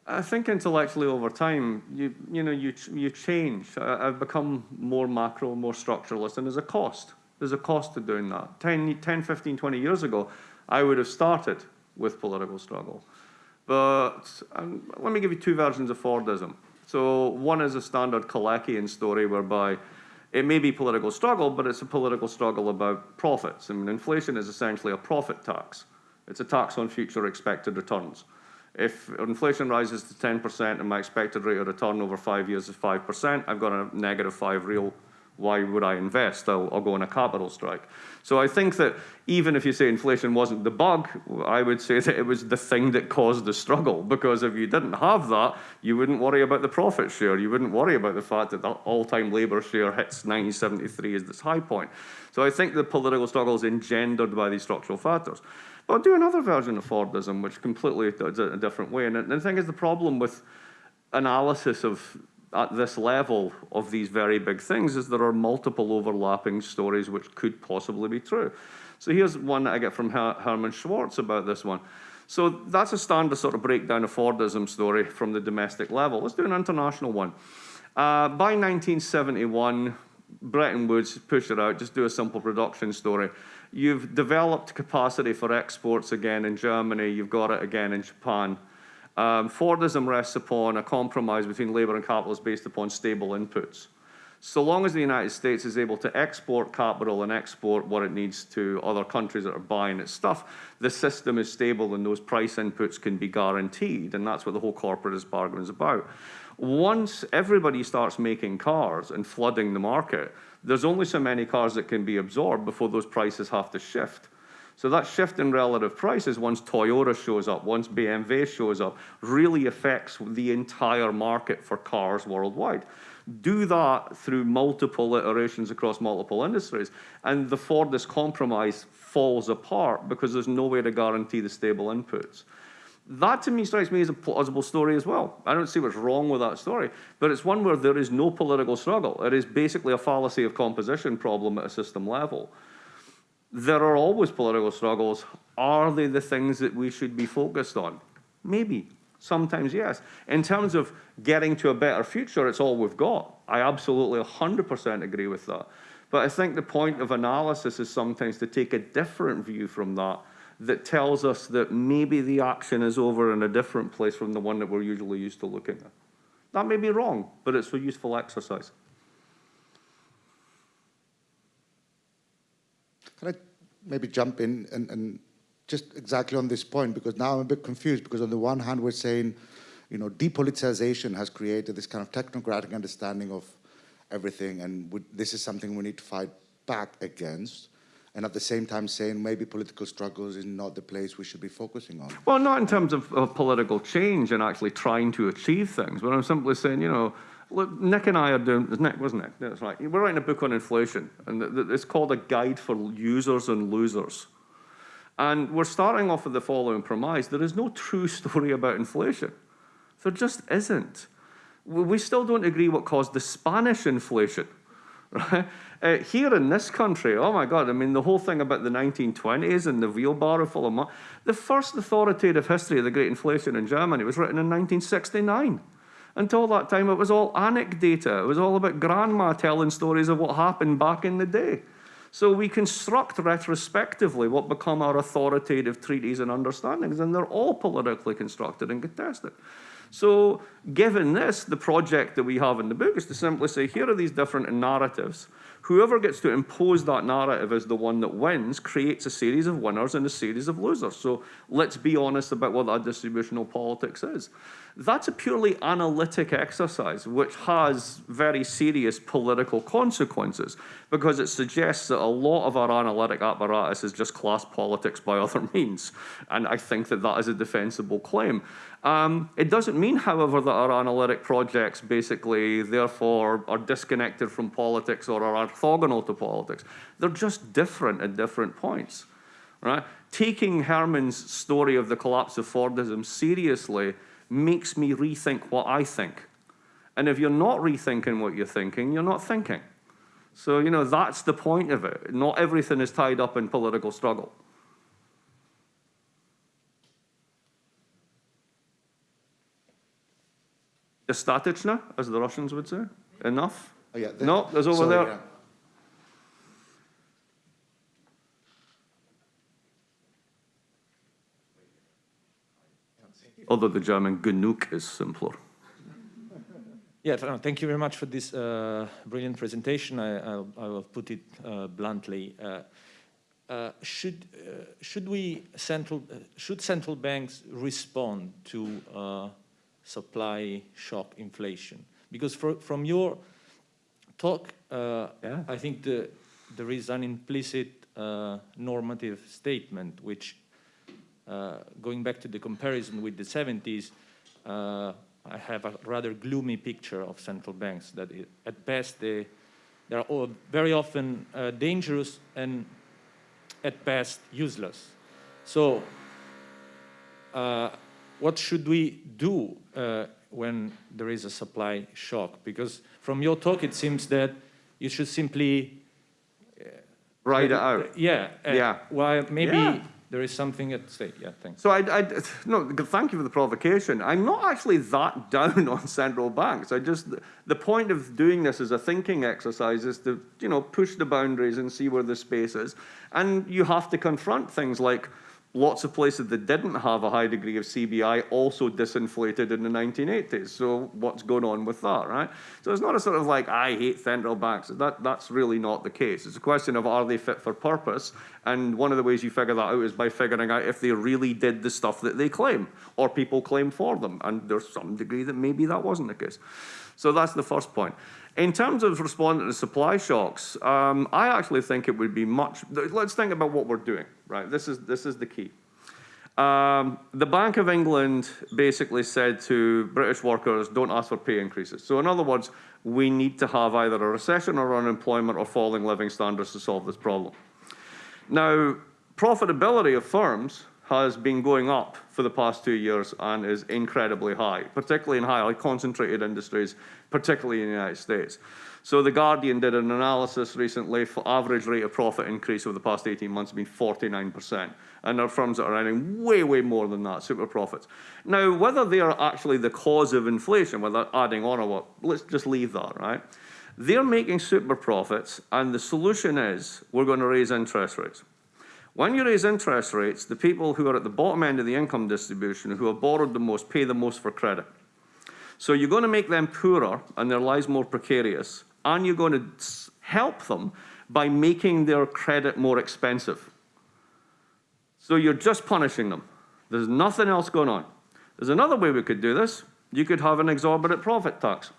I think intellectually over time, you, you know, you, you change. I, have become more macro, more structuralist, and there's a cost. There's a cost to doing that. 10, 10, 15, 20 years ago, I would have started with political struggle. But um, let me give you two versions of Fordism. So one is a standard Kaleckian story whereby it may be political struggle, but it's a political struggle about profits. I mean, inflation is essentially a profit tax. It's a tax on future expected returns. If inflation rises to 10% and my expected rate of return over five years is 5%, I've got a negative five real. Why would I invest? I'll, I'll, go on a capital strike. So I think that even if you say inflation wasn't the bug, I would say that it was the thing that caused the struggle. Because if you didn't have that, you wouldn't worry about the profit share. You wouldn't worry about the fact that the all-time labour share hits 1973 as its high point. So I think the political struggle is engendered by these structural factors. I'll do another version of Fordism, which completely does it a different way. And the thing is, the problem with analysis of at this level of these very big things is there are multiple overlapping stories which could possibly be true. So here's one that I get from Her Herman Schwartz about this one. So that's a standard sort of breakdown of Fordism story from the domestic level. Let's do an international one. Uh, by 1971, Bretton Woods, push it out, just do a simple production story. You've developed capacity for exports again in Germany. You've got it again in Japan. Um, Fordism rests upon a compromise between labour and capitalists based upon stable inputs. So long as the United States is able to export capital and export what it needs to other countries that are buying its stuff, the system is stable and those price inputs can be guaranteed. And that's what the whole corporatist bargain is about. Once everybody starts making cars and flooding the market, there's only so many cars that can be absorbed before those prices have to shift. So that shift in relative prices, once Toyota shows up, once BMW shows up, really affects the entire market for cars worldwide. Do that through multiple iterations across multiple industries, and the Fordist compromise falls apart because there's no way to guarantee the stable inputs. That to me strikes me as a plausible story as well. I don't see what's wrong with that story, but it's one where there is no political struggle. It is basically a fallacy of composition problem at a system level. There are always political struggles. Are they the things that we should be focused on? Maybe. Sometimes, yes. In terms of getting to a better future, it's all we've got. I absolutely 100% agree with that. But I think the point of analysis is sometimes to take a different view from that that tells us that maybe the action is over in a different place from the one that we're usually used to looking at. That may be wrong, but it's a useful exercise. Can I maybe jump in and, and just exactly on this point, because now I'm a bit confused, because on the one hand, we're saying, you know, depoliticization has created this kind of technocratic understanding of everything, and we, this is something we need to fight back against and at the same time saying maybe political struggles is not the place we should be focusing on. Well, not in terms of, of political change and actually trying to achieve things, but I'm simply saying, you know, look, Nick and I are doing, Nick, wasn't it? That's right. We're writing a book on inflation, and it's called A Guide for Users and Losers. And we're starting off with the following premise. There is no true story about inflation. There just isn't. We still don't agree what caused the Spanish inflation. Right? Uh, here in this country, oh my God, I mean, the whole thing about the 1920s and the wheelbarrow full of money. The first authoritative history of the Great Inflation in Germany was written in 1969. Until that time, it was all anecdata. It was all about grandma telling stories of what happened back in the day. So we construct retrospectively what become our authoritative treaties and understandings, and they're all politically constructed and contested. So given this, the project that we have in the book is to simply say, here are these different narratives. Whoever gets to impose that narrative as the one that wins creates a series of winners and a series of losers. So let's be honest about what that distributional politics is. That's a purely analytic exercise, which has very serious political consequences because it suggests that a lot of our analytic apparatus is just class politics by other means. And I think that that is a defensible claim. Um, it doesn't mean, however, that our analytic projects basically, therefore, are disconnected from politics or are orthogonal to politics. They're just different at different points. Right? Taking Herman's story of the collapse of Fordism seriously makes me rethink what I think. And if you're not rethinking what you're thinking, you're not thinking. So, you know, that's the point of it. Not everything is tied up in political struggle. Dostatechna, as the Russians would say. Enough? Oh, yeah, the, no, there's over sorry, there. Yeah. Although the German genug is simpler. Yeah, thank you very much for this uh, brilliant presentation. I, I'll, I will put it uh, bluntly. Uh, uh, should uh, should we central uh, should central banks respond to uh, supply shock inflation? Because for, from your talk, uh, Yeah. I think the, there is an implicit uh, normative statement which going back to the comparison with the 70s, uh, I have a rather gloomy picture of central banks that it, at best they, they're all very often uh, dangerous and at best useless. So uh, what should we do uh, when there is a supply shock? Because from your talk it seems that you should simply Ride it out. yeah. uh, Yeah. While maybe Yeah. There is something at stake. Yeah, thanks. So I, I, no, thank you for the provocation. I'm not actually that down on central banks. I just, the point of doing this as a thinking exercise is to, you know, push the boundaries and see where the space is. And you have to confront things like lots of places that didn't have a high degree of CBI also disinflated in the 1980s. So what's going on with that, right? So it's not a sort of like, I hate central banks. That, that's really not the case. It's a question of are they fit for purpose? And one of the ways you figure that out is by figuring out if they really did the stuff that they claim or people claim for them. And there's some degree that maybe that wasn't the case. So that's the first point. In terms of responding to supply shocks, um, I actually think it would be much, let's think about what we're doing, right? This is, this is the key. Um, the Bank of England basically said to British workers, don't ask for pay increases. So in other words, we need to have either a recession or unemployment or falling living standards to solve this problem. Now, profitability of firms has been going up for the past two years and is incredibly high, particularly in highly concentrated industries, particularly in the United States. So The Guardian did an analysis recently for average rate of profit increase over the past 18 months has been 49%. And there are firms that are earning way, way more than that, super profits. Now, whether they are actually the cause of inflation, whether adding on or what, let's just leave that, right? They're making super profits, and the solution is we're going to raise interest rates. When you raise interest rates, the people who are at the bottom end of the income distribution, who have borrowed the most, pay the most for credit. So you're going to make them poorer and their lives more precarious, and you're going to help them by making their credit more expensive. So you're just punishing them. There's nothing else going on. There's another way we could do this. You could have an exorbitant profit tax.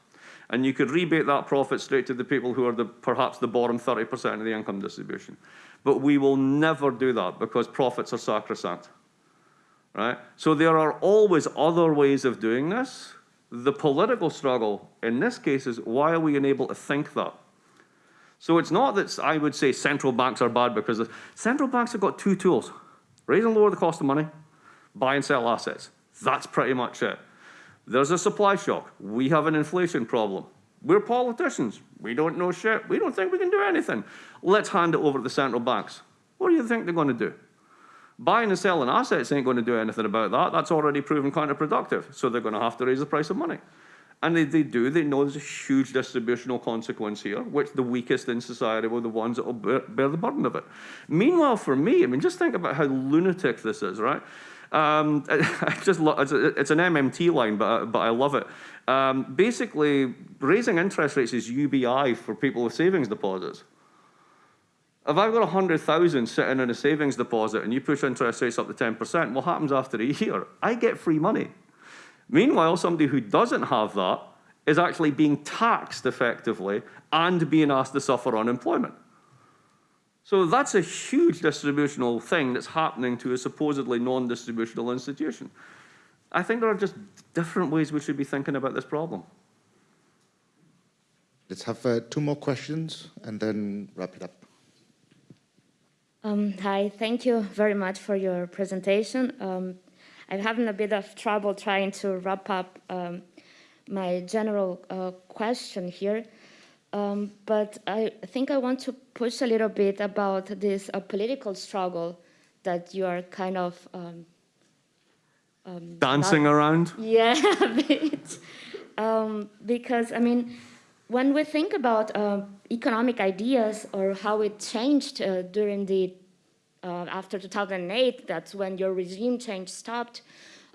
And you could rebate that profit straight to the people who are the, perhaps the bottom 30% of the income distribution. But we will never do that because profits are sacrosanct. Right? So there are always other ways of doing this. The political struggle in this case is why are we unable to think that? So it's not that I would say central banks are bad because central banks have got two tools. Raise and lower the cost of money, buy and sell assets. That's pretty much it. There's a supply shock. We have an inflation problem. We're politicians. We don't know shit. We don't think we can do anything. Let's hand it over to the central banks. What do you think they're going to do? Buying and selling assets ain't going to do anything about that. That's already proven counterproductive. So they're going to have to raise the price of money. And they, they do. They know there's a huge distributional consequence here, which the weakest in society were the ones that will bear, bear the burden of it. Meanwhile, for me, I mean, just think about how lunatic this is, right? Um, I just it's, a, it's, an MMT line, but, but I love it. Um, basically, raising interest rates is UBI for people with savings deposits. If I've got 100,000 sitting in a savings deposit and you push interest rates up to 10%, what happens after a year? I get free money. Meanwhile, somebody who doesn't have that is actually being taxed effectively and being asked to suffer unemployment. So that's a huge distributional thing that's happening to a supposedly non-distributional institution. I think there are just different ways we should be thinking about this problem. Let's have uh, two more questions and then wrap it up. Um, hi, thank you very much for your presentation. Um, I'm having a bit of trouble trying to wrap up um, my general uh, question here. Um, but I think I want to push a little bit about this uh, political struggle that you are kind of um, dancing not, around. Yeah, a bit. Um, because I mean, when we think about uh, economic ideas or how it changed uh, during the uh, after 2008, that's when your regime change stopped.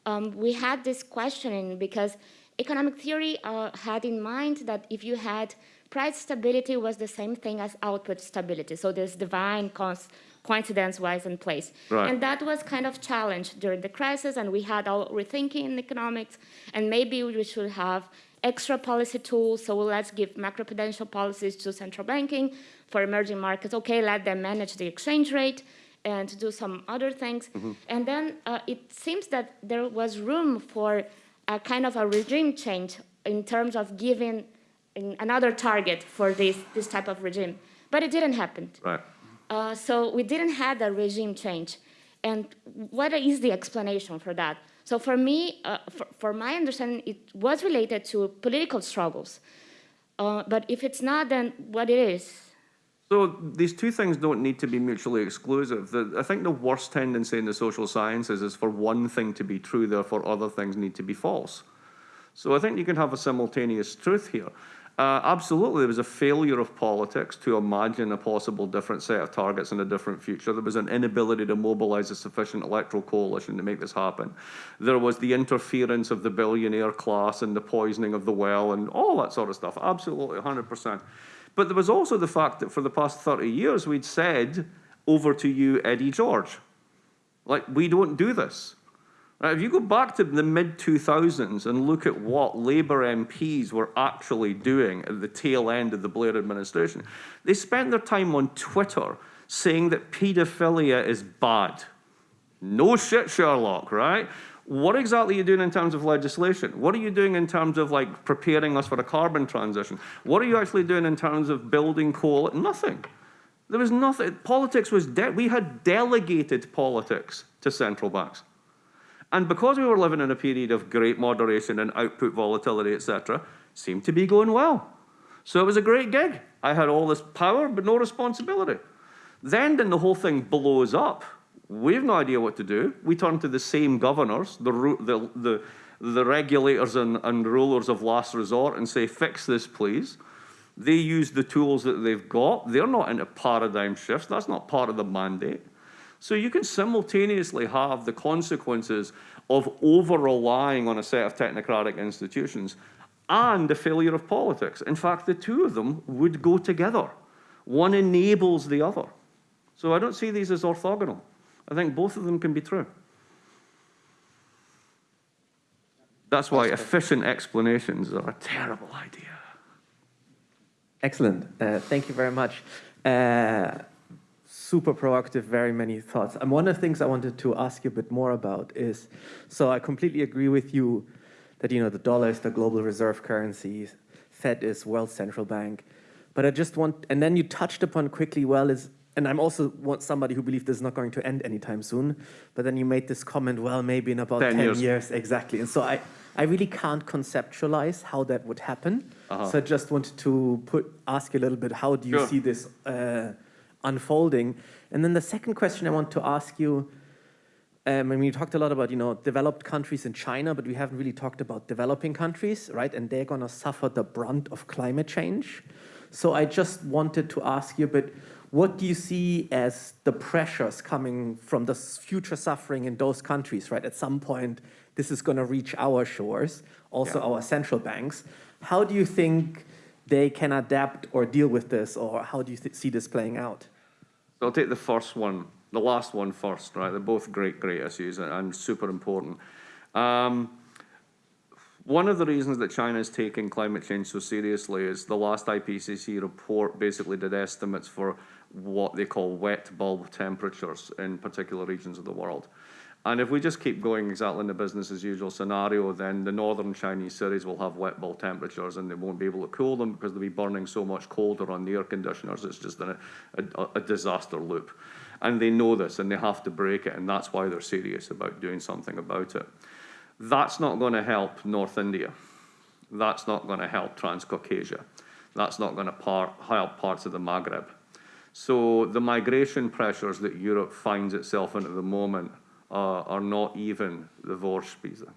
Um, we had this questioning because economic theory uh, had in mind that if you had price stability was the same thing as output stability. So this divine coincidence-wise in place. Right. And that was kind of challenged during the crisis, and we had all rethinking in economics, and maybe we should have extra policy tools, so let's give macroprudential policies to central banking for emerging markets. Okay, let them manage the exchange rate and do some other things. Mm -hmm. And then uh, it seems that there was room for a kind of a regime change in terms of giving another target for this, this type of regime. But it didn't happen. Right. Uh, so we didn't have a regime change. And what is the explanation for that? So for me, uh, for, for, my understanding, it was related to political struggles. Uh, but if it's not, then what it is? So these two things don't need to be mutually exclusive. The, I think the worst tendency in the social sciences is for one thing to be true, therefore other things need to be false. So I think you can have a simultaneous truth here. Uh, absolutely, there was a failure of politics to imagine a possible different set of targets in a different future. There was an inability to mobilize a sufficient electoral coalition to make this happen. There was the interference of the billionaire class and the poisoning of the well and all that sort of stuff. Absolutely, 100%. But there was also the fact that for the past 30 years, we'd said, over to you, Eddie George. Like, we don't do this. Right, if you go back to the mid 2000s and look at what Labour MPs were actually doing at the tail end of the Blair administration, they spent their time on Twitter saying that paedophilia is bad. No shit, Sherlock, right? What exactly are you doing in terms of legislation? What are you doing in terms of like preparing us for a carbon transition? What are you actually doing in terms of building coal? Nothing. There was nothing. Politics was, we had delegated politics to central banks. And because we were living in a period of great moderation and output volatility, etc., seemed to be going well. So it was a great gig. I had all this power, but no responsibility. Then, then the whole thing blows up. We have no idea what to do. We turn to the same governors, the, the, the, the regulators and, and rulers of last resort and say, fix this, please. They use the tools that they've got. They're not into paradigm shifts. That's not part of the mandate. So you can simultaneously have the consequences of over-relying on a set of technocratic institutions and the failure of politics. In fact, the two of them would go together. One enables the other. So I don't see these as orthogonal. I think both of them can be true. That's why efficient explanations are a terrible idea. Excellent. Uh, thank you very much. Uh, super proactive, very many thoughts. And one of the things I wanted to ask you a bit more about is, so I completely agree with you that, you know, the dollar is the global reserve currency, Fed is world central bank. But I just want, and then you touched upon quickly, well, is, and I'm also want somebody who believes this is not going to end anytime soon, but then you made this comment, well, maybe in about 10, 10 years. years. Exactly. And so I, I really can't conceptualize how that would happen. Uh -huh. So I just wanted to put, ask you a little bit, how do you sure. see this uh, unfolding. And then the second question I want to ask you, um, I mean, you talked a lot about, you know, developed countries in China, but we haven't really talked about developing countries, right? And they're going to suffer the brunt of climate change. So I just wanted to ask you, but what do you see as the pressures coming from the future suffering in those countries, right? At some point, this is going to reach our shores, also yeah. our central banks. How do you think they can adapt or deal with this, or how do you see this playing out? So I'll take the first one, the last one first, right? They're both great, great issues and, super important. Um, one of the reasons that China is taking climate change so seriously is the last IPCC report basically did estimates for what they call wet bulb temperatures in particular regions of the world. And if we just keep going exactly in the business as usual scenario, then the northern Chinese cities will have wet bulb temperatures and they won't be able to cool them because they'll be burning so much colder on the air conditioners. It's just a, a, a disaster loop. And they know this and they have to break it and that's why they're serious about doing something about it. That's not going to help North India. That's not going to help Transcaucasia. That's not going to par help parts of the Maghreb. So the migration pressures that Europe finds itself in at the moment uh, are not even the Vorspeise.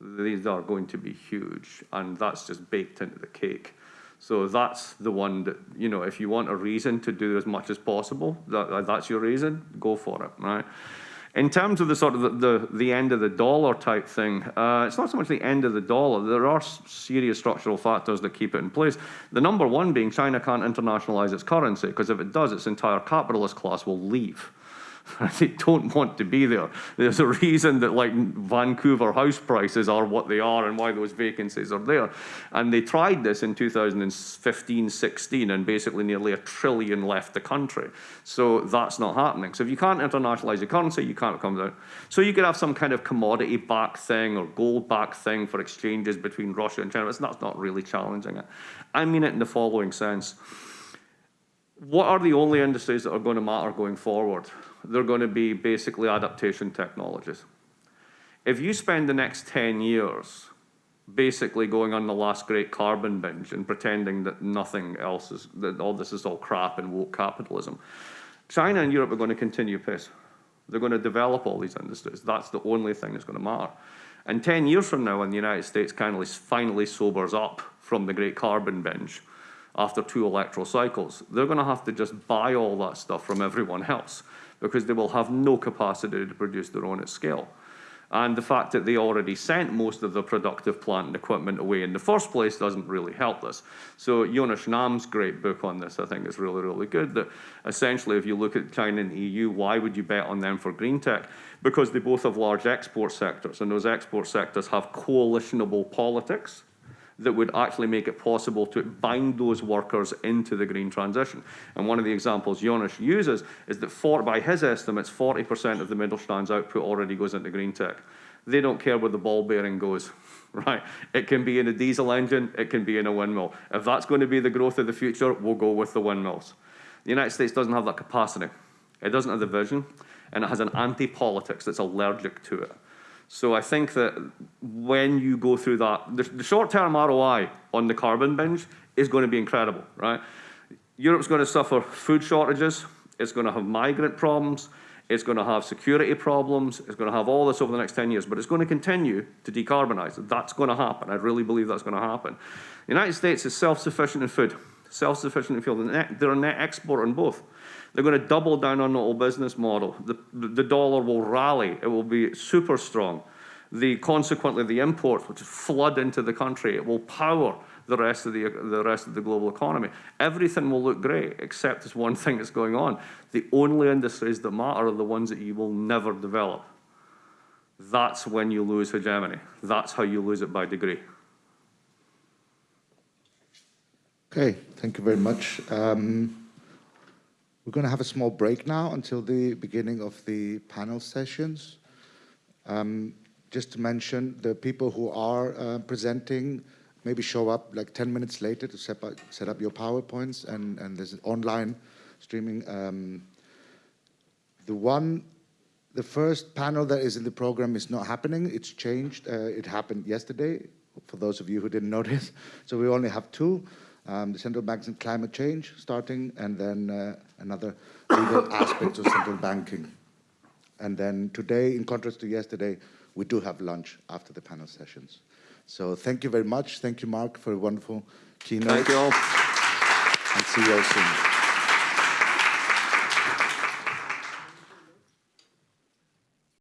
These are going to be huge, and that's just baked into the cake. So that's the one that, you know, if you want a reason to do as much as possible, that, that's your reason, go for it, right? In terms of the sort of the, the, the end of the dollar type thing, uh, it's not so much the end of the dollar. There are serious structural factors that keep it in place. The number one being China can't internationalize its currency, because if it does, its entire capitalist class will leave. they don't want to be there. There's a reason that like Vancouver house prices are what they are and why those vacancies are there. And they tried this in 2015, 16, and basically nearly a trillion left the country. So that's not happening. So if you can't internationalize your currency, you can't come down. So you could have some kind of commodity back thing or gold back thing for exchanges between Russia and China. That's not really challenging it. I mean it in the following sense. What are the only industries that are going to matter going forward? They're going to be basically adaptation technologies. If you spend the next 10 years basically going on the last great carbon binge and pretending that nothing else is, that all this is all crap and woke capitalism, China and Europe are going to continue pace. They're going to develop all these industries. That's the only thing that's going to matter. And 10 years from now, when the United States finally, finally sobers up from the great carbon binge, after two electoral cycles, they're going to have to just buy all that stuff from everyone else because they will have no capacity to produce their own at scale. And the fact that they already sent most of the productive plant and equipment away in the first place doesn't really help this. So Jonas Nahm's great book on this, I think, is really, really good. That essentially, if you look at China and the EU, why would you bet on them for green tech? Because they both have large export sectors, and those export sectors have coalitionable politics that would actually make it possible to bind those workers into the green transition. And one of the examples Jonas uses is that for, by his estimates, 40% of the Mittelstand's output already goes into green tech. They don't care where the ball bearing goes, right? It can be in a diesel engine, it can be in a windmill. If that's going to be the growth of the future, we'll go with the windmills. The United States doesn't have that capacity. It doesn't have the vision, and it has an anti-politics that's allergic to it. So I think that when you go through that, the, the short-term ROI on the carbon binge is going to be incredible, right? Europe's going to suffer food shortages. It's going to have migrant problems. It's going to have security problems. It's going to have all this over the next 10 years, but it's going to continue to decarbonize. That's going to happen. I really believe that's going to happen. The United States is self-sufficient in food, self-sufficient in fuel. They're a net exporter in both. They're going to double down on the old business model. The, the dollar will rally. It will be super strong. The, consequently, the imports, which flood into the country, it will power the rest of the, the rest of the global economy. Everything will look great, except there's one thing that's going on. The only industries that matter are the ones that you will never develop. That's when you lose hegemony. That's how you lose it by degree. Okay, thank you very much. Um, we're going to have a small break now until the beginning of the panel sessions. Um, just to mention, the people who are uh, presenting maybe show up like 10 minutes later to set up, set up your PowerPoints, and, and there's an online streaming. Um, the one, the first panel that is in the program is not happening. It's changed. Uh, it happened yesterday, for those of you who didn't notice. So we only have two um, the central banks and climate change starting, and then uh, another legal aspects of central banking. And then today, in contrast to yesterday, we do have lunch after the panel sessions. So thank you very much. Thank you, Mark, for a wonderful keynote. Thank you all. And see you all soon.